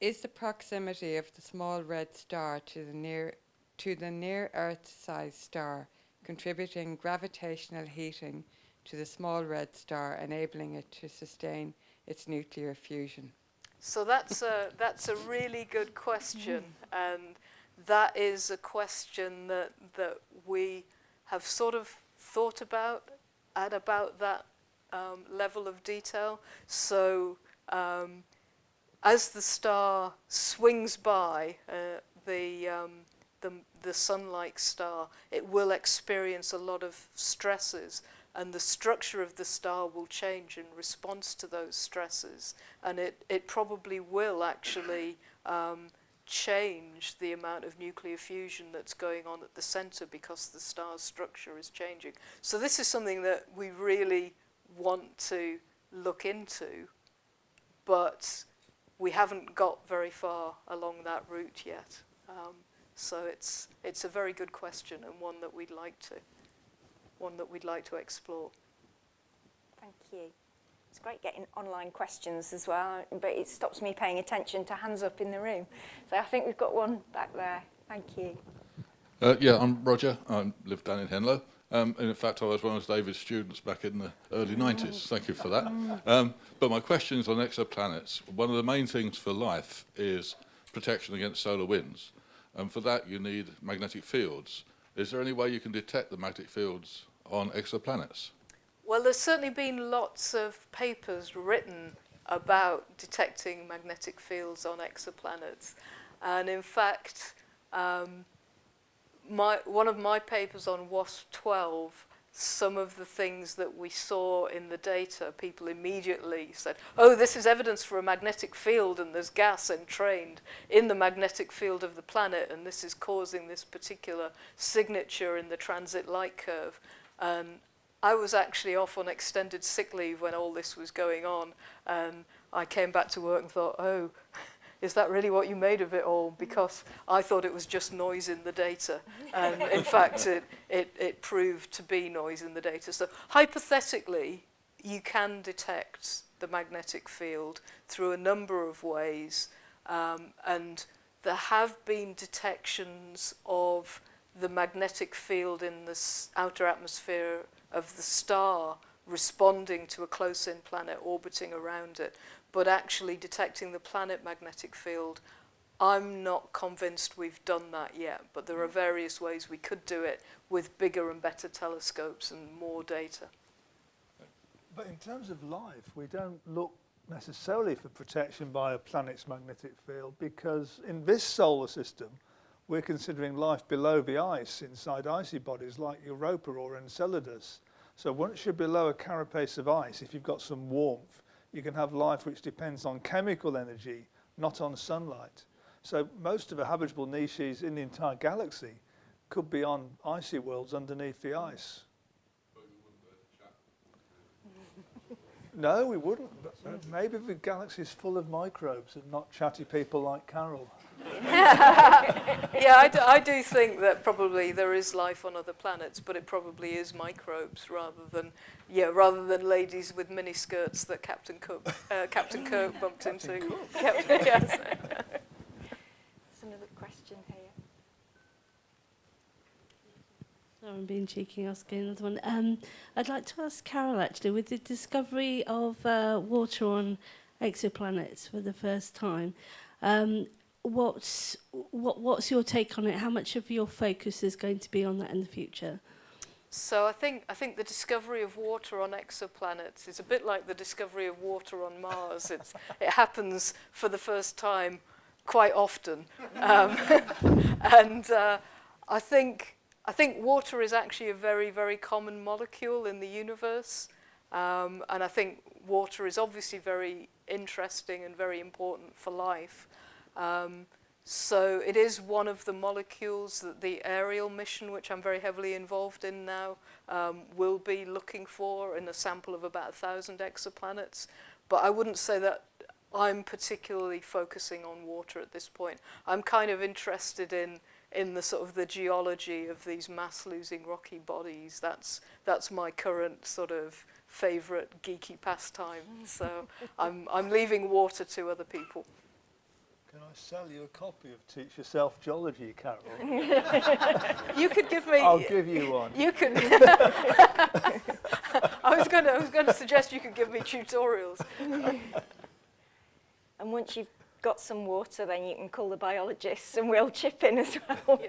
Is the proximity of the small red star to the near to the near Earth-sized star contributing gravitational heating to the small red star, enabling it to sustain its nuclear fusion? So that's a, that's a really good question, and that is a question that, that we have sort of thought about at about that um, level of detail. So um, as the star swings by, uh, the, um, the, the sun-like star, it will experience a lot of stresses and the structure of the star will change in response to those stresses. And it, it probably will actually um, change the amount of nuclear fusion that's going on at the center because the star's structure is changing. So this is something that we really want to look into, but we haven't got very far along that route yet. Um, so it's, it's a very good question and one that we'd like to one that we'd like to explore. Thank you. It's great getting online questions as well, but it stops me paying attention to hands up in the room. So I think we've got one back there. Thank you. Uh, yeah, I'm Roger. I live down in Henlow. Um, and in fact, I was one of David's students back in the early mm. 90s. Thank you for that. Um, but my question is on exoplanets. One of the main things for life is protection against solar winds. And for that, you need magnetic fields. Is there any way you can detect the magnetic fields on exoplanets? Well, there's certainly been lots of papers written about detecting magnetic fields on exoplanets. And in fact, um, my, one of my papers on WASP-12, some of the things that we saw in the data, people immediately said, oh, this is evidence for a magnetic field and there's gas entrained in the magnetic field of the planet and this is causing this particular signature in the transit light curve. Um, I was actually off on extended sick leave when all this was going on. Um, I came back to work and thought, oh, is that really what you made of it all? Because I thought it was just noise in the data. And in fact, it, it, it proved to be noise in the data. So hypothetically, you can detect the magnetic field through a number of ways. Um, and there have been detections of the magnetic field in the outer atmosphere of the star responding to a close-in planet orbiting around it but actually detecting the planet magnetic field, I'm not convinced we've done that yet, but there are various ways we could do it with bigger and better telescopes and more data. But in terms of life, we don't look necessarily for protection by a planet's magnetic field because in this solar system, we're considering life below the ice inside icy bodies like Europa or Enceladus. So once you're below a carapace of ice, if you've got some warmth, you can have life which depends on chemical energy, not on sunlight. So most of the habitable niches in the entire galaxy could be on icy worlds underneath the ice. no, we wouldn't. But maybe the galaxy is full of microbes and not chatty people like Carol. yeah, I do, I do think that probably there is life on other planets, but it probably is microbes rather than yeah, rather than ladies with miniskirts that Captain Cook uh, Captain Kirk bumped Captain into. Cook. Captain, yes. There's another question here. Sorry, I'm being cheeky asking another one. Um, I'd like to ask Carol actually, with the discovery of uh, water on exoplanets for the first time. Um, what's what what's your take on it? How much of your focus is going to be on that in the future? So I think I think the discovery of water on exoplanets is a bit like the discovery of water on Mars. It's, it happens for the first time quite often, um, and uh, I think I think water is actually a very very common molecule in the universe, um, and I think water is obviously very interesting and very important for life. Um, so it is one of the molecules that the Ariel mission, which I'm very heavily involved in now, um, will be looking for in a sample of about a thousand exoplanets. But I wouldn't say that I'm particularly focusing on water at this point. I'm kind of interested in in the sort of the geology of these mass-losing rocky bodies. That's that's my current sort of favorite geeky pastime. So I'm I'm leaving water to other people. Can I sell you a copy of Teach Yourself Geology, Carol? you could give me. I'll give you one. You could. I was going to. I was going to suggest you could give me tutorials. And once you've got some water, then you can call the biologists and we'll chip in as well.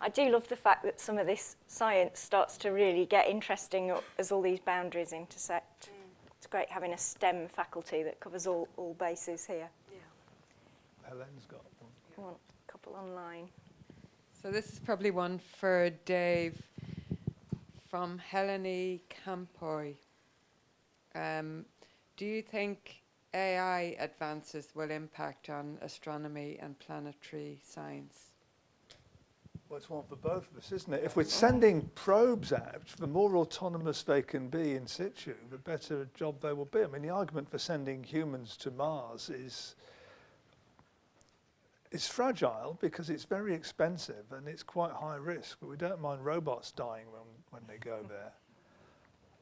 I do love the fact that some of this science starts to really get interesting as all these boundaries intersect. Mm. It's great having a STEM faculty that covers all, all bases here. Helen's got one. Yeah. want a couple online. So this is probably one for Dave from Helene Campoy. Um, do you think AI advances will impact on astronomy and planetary science? Well, it's one for both of us, isn't it? If we're sending probes out, the more autonomous they can be in situ, the better job they will be. I mean, the argument for sending humans to Mars is it's fragile because it's very expensive and it's quite high risk, but we don't mind robots dying when, when they go there.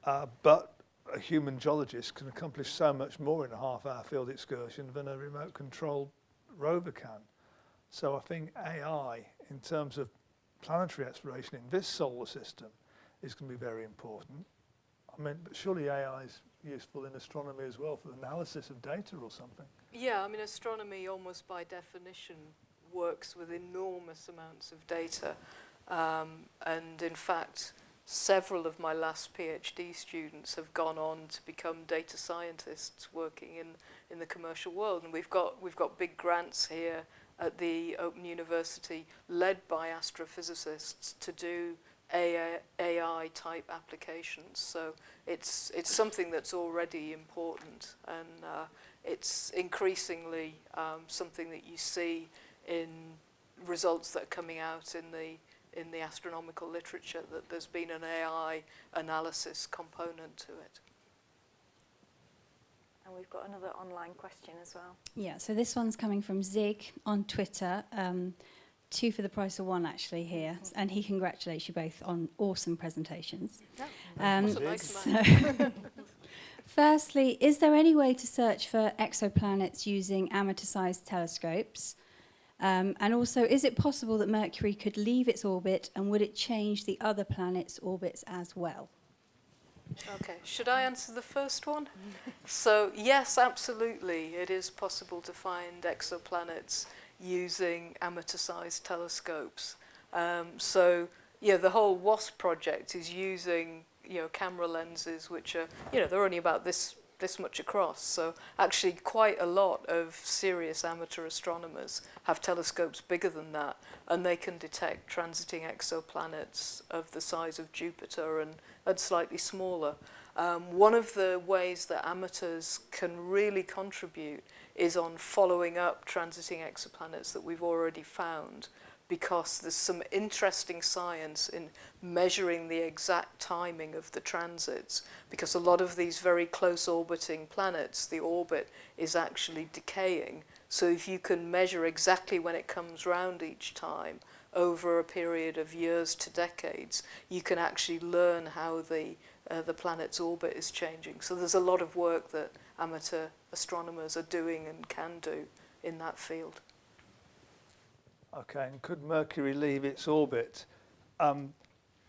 Uh, but a human geologist can accomplish so much more in a half-hour field excursion than a remote control rover can. So I think AI, in terms of planetary exploration in this solar system, is going to be very important. I mean, but surely AI is useful in astronomy as well for analysis of data or something. Yeah, I mean, astronomy almost by definition works with enormous amounts of data. Um, and in fact, several of my last PhD students have gone on to become data scientists working in, in the commercial world. And we've got, we've got big grants here at the Open University led by astrophysicists to do AI, AI type applications. So it's, it's something that's already important and uh, it's increasingly um, something that you see in results that are coming out in the in the astronomical literature that there's been an AI analysis component to it. And we've got another online question as well. Yeah, so this one's coming from Zig on Twitter. Um, two for the price of one actually here, and he congratulates you both on awesome presentations. Yeah. Um, so Firstly, is there any way to search for exoplanets using amateur-sized telescopes? Um, and also, is it possible that Mercury could leave its orbit and would it change the other planets' orbits as well? Okay, should I answer the first one? so, yes, absolutely, it is possible to find exoplanets using amateur-sized telescopes. Um, so yeah, the whole WASP project is using you know camera lenses which are you know they're only about this this much across. So actually quite a lot of serious amateur astronomers have telescopes bigger than that and they can detect transiting exoplanets of the size of Jupiter and, and slightly smaller. Um, one of the ways that amateurs can really contribute is on following up transiting exoplanets that we've already found because there's some interesting science in measuring the exact timing of the transits because a lot of these very close orbiting planets, the orbit is actually decaying. So if you can measure exactly when it comes round each time over a period of years to decades, you can actually learn how the, uh, the planet's orbit is changing. So there's a lot of work that amateur astronomers are doing and can do in that field. Okay, and could Mercury leave its orbit? Um,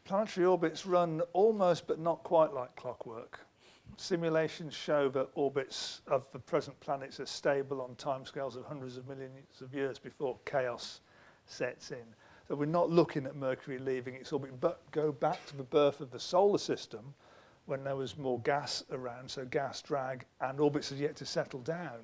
planetary orbits run almost but not quite like clockwork. Simulations show that orbits of the present planets are stable on timescales of hundreds of millions of years before chaos sets in. So we're not looking at Mercury leaving its orbit, but go back to the birth of the solar system, when there was more gas around, so gas drag, and orbits had yet to settle down.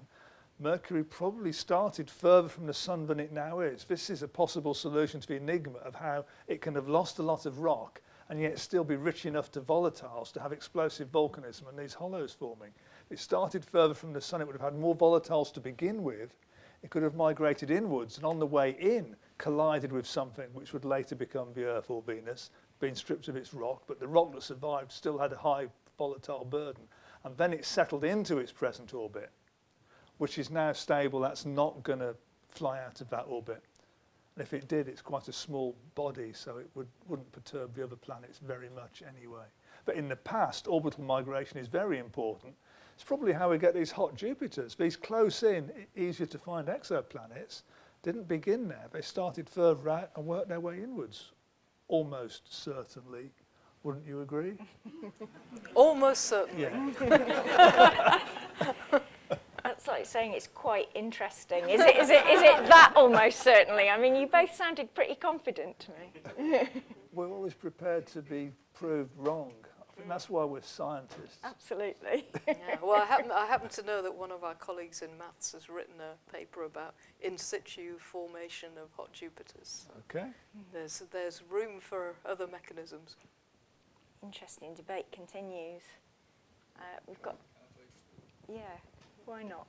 Mercury probably started further from the sun than it now is. This is a possible solution to the enigma of how it can have lost a lot of rock and yet still be rich enough to volatiles to have explosive volcanism and these hollows forming. It started further from the sun, it would have had more volatiles to begin with. It could have migrated inwards and on the way in collided with something which would later become the Earth or Venus, being stripped of its rock, but the rock that survived still had a high volatile burden. And then it settled into its present orbit, which is now stable. That's not going to fly out of that orbit. And if it did, it's quite a small body, so it would, wouldn't perturb the other planets very much anyway. But in the past, orbital migration is very important. It's probably how we get these hot Jupiters. These close in, e- easier to find exoplanets didn't begin there. They started further out and worked their way inwards almost certainly. Wouldn't you agree? almost certainly. Yeah. That's like saying it's quite interesting. Is it, is, it, is it that almost certainly? I mean, you both sounded pretty confident to me. We're always prepared to be proved wrong. I think that's why we're scientists. Absolutely. Yeah, well, I happen, I happen to know that one of our colleagues in maths has written a paper about in situ formation of hot Jupiters. Okay. There's, there's room for other mechanisms. Interesting debate continues. Uh, we've got, yeah, why not?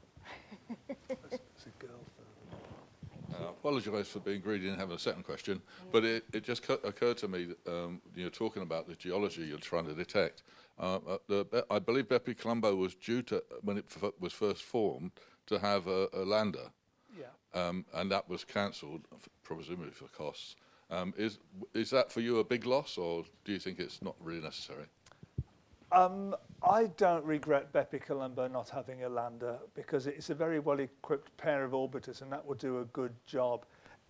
It's a girl I apologise for being greedy and having a second question, but it, it just occurred to me, that, um, you're talking about the geology you're trying to detect. Uh, uh the, I believe Bepi Colombo was due to, when it was first formed, to have a, a lander. Yeah. Um, and that was cancelled, presumably for costs. Um, is, is that for you a big loss, or do you think it's not really necessary? Um, I don't regret BepiColombo not having a lander because it's a very well equipped pair of orbiters and that would do a good job.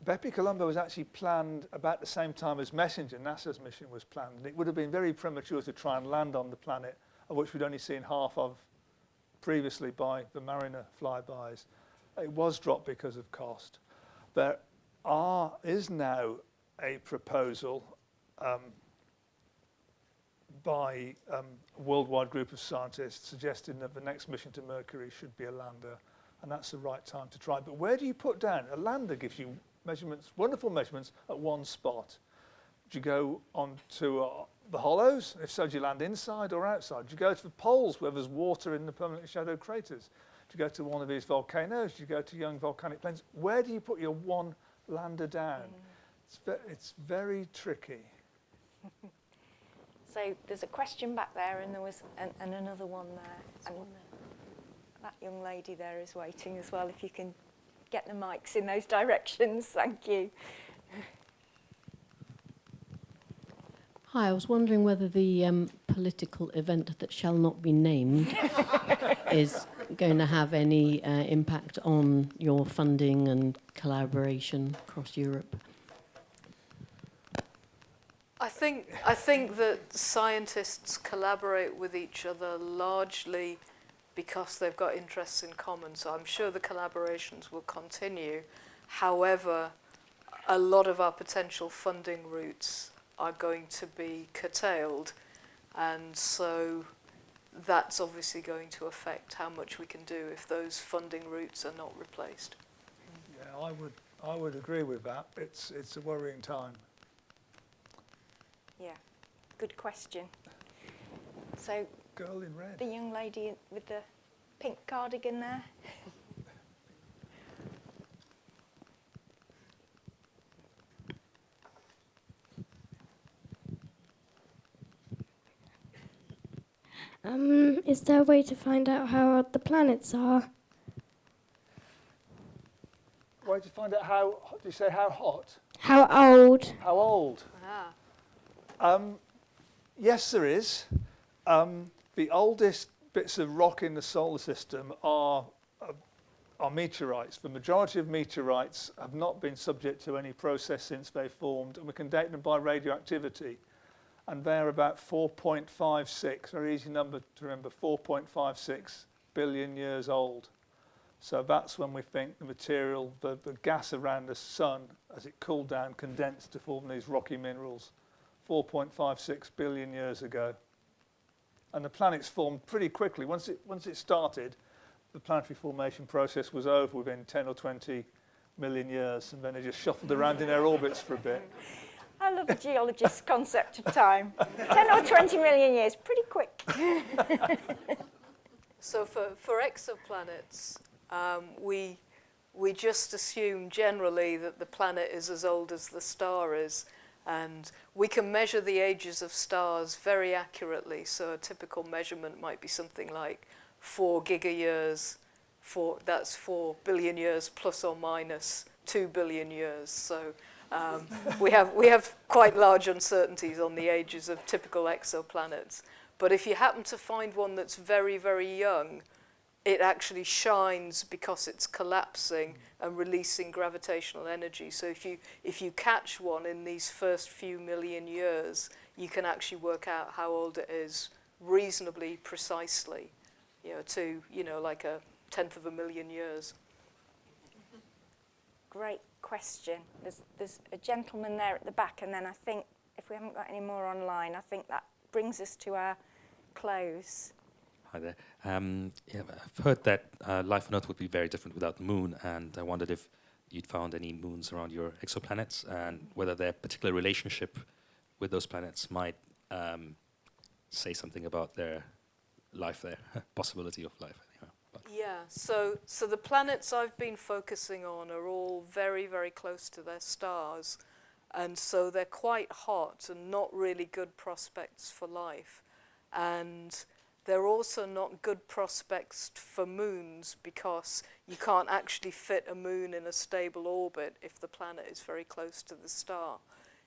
BepiColombo was actually planned about the same time as Messenger, NASA's mission was planned. And it would have been very premature to try and land on the planet, of which we'd only seen half of previously by the Mariner flybys. It was dropped because of cost. There are, is now a proposal um, by um, worldwide group of scientists suggesting that the next mission to Mercury should be a lander, and that's the right time to try. But where do you put down? A lander gives you measurements, wonderful measurements at one spot. Do you go on to uh, the hollows? If so, do you land inside or outside? Do you go to the poles where there's water in the permanently shadowed craters? Do you go to one of these volcanoes? Do you go to young volcanic plains? Where do you put your one lander down? It's, ve- it's very tricky. So there's a question back there, and there was an, and another one there. And that young lady there is waiting as well. If you can get the mics in those directions, thank you. Hi, I was wondering whether the um, political event that shall not be named is going to have any uh, impact on your funding and collaboration across Europe. I think, I think that scientists collaborate with each other largely because they've got interests in common. So I'm sure the collaborations will continue. However, a lot of our potential funding routes are going to be curtailed. And so that's obviously going to affect how much we can do if those funding routes are not replaced. Yeah, I would, I would agree with that. It's, it's a worrying time. Yeah, good question. So Girl in red. the young lady with the pink cardigan there. Um, is there a way to find out how old the planets are? Why did you find out how, did you say how hot? How old? How old? Ah. Um, yes, there is. Um, the oldest bits of rock in the solar system are uh, are meteorites. The majority of meteorites have not been subject to any process since they formed, and we can date them by radioactivity. And they're about 4.56, very easy number to remember, 4.56 billion years old. So that's when we think the material, the, the gas around the sun, as it cooled down, condensed to form these rocky minerals 4.56 billion years ago. And the planets formed pretty quickly. Once it, once it started, the planetary formation process was over within 10 or 20 million years, and then they just shuffled around in their orbits for a bit. I love a geologist's concept of time. 10 or 20 million years, pretty quick. So for, for exoplanets, um, we, we just assume generally that the planet is as old as the star is. And we can measure the ages of stars very accurately. So a typical measurement might be something like four gigayears, four, that's four billion years plus or minus two billion years. So um, we, have, we have quite large uncertainties on the ages of typical exoplanets. But if you happen to find one that's very, very young, it actually shines because it's collapsing and releasing gravitational energy. So if you, if you catch one in these first few million years, you can actually work out how old it is reasonably precisely, you know, to, you know, like a tenth of a million years. Great question. There's, there's a gentleman there at the back, and then I think if we haven't got any more online, I think that brings us to our close. Hi there. Um, yeah, I've heard that uh, life on Earth would be very different without the moon, and I wondered if you'd found any moons around your exoplanets and whether their particular relationship with those planets might um, say something about their life there, possibility of life. Yeah, so, so the planets I've been focusing on are all very, very close to their stars. And so they're quite hot and not really good prospects for life. And they're also not good prospects for moons because you can't actually fit a moon in a stable orbit if the planet is very close to the star.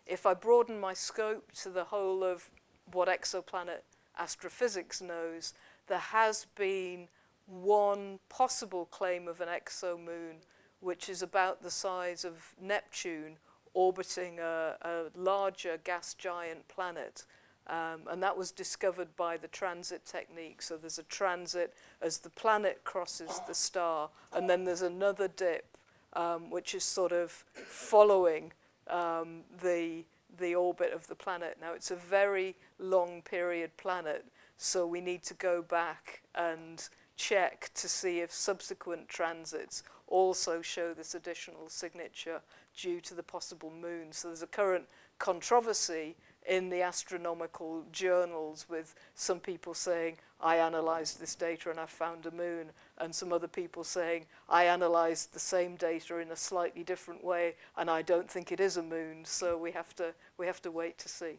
If I broaden my scope to the whole of what exoplanet astrophysics knows, there has been one possible claim of an exomoon, which is about the size of Neptune orbiting a, a larger gas giant planet. Um, and that was discovered by the transit technique. So there's a transit as the planet crosses the star, and then there's another dip, um, which is sort of following um, the, the orbit of the planet. Now, it's a very long period planet, so we need to go back and check to see if subsequent transits also show this additional signature due to the possible moon. So there's a current controversy in the astronomical journals with some people saying, I analyzed this data and I found a moon, and some other people saying, I analyzed the same data in a slightly different way, and I don't think it is a moon, so we have to, we have to wait to see.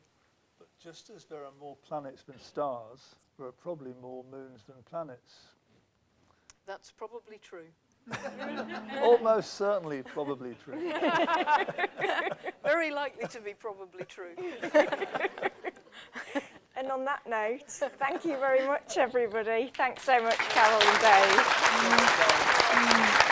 But just as there are more planets than stars, there are probably more moons than planets. That's probably true. Almost certainly probably true. Very likely to be probably true. And on that note, thank you very much, everybody. Thanks so much, Carol and Dave.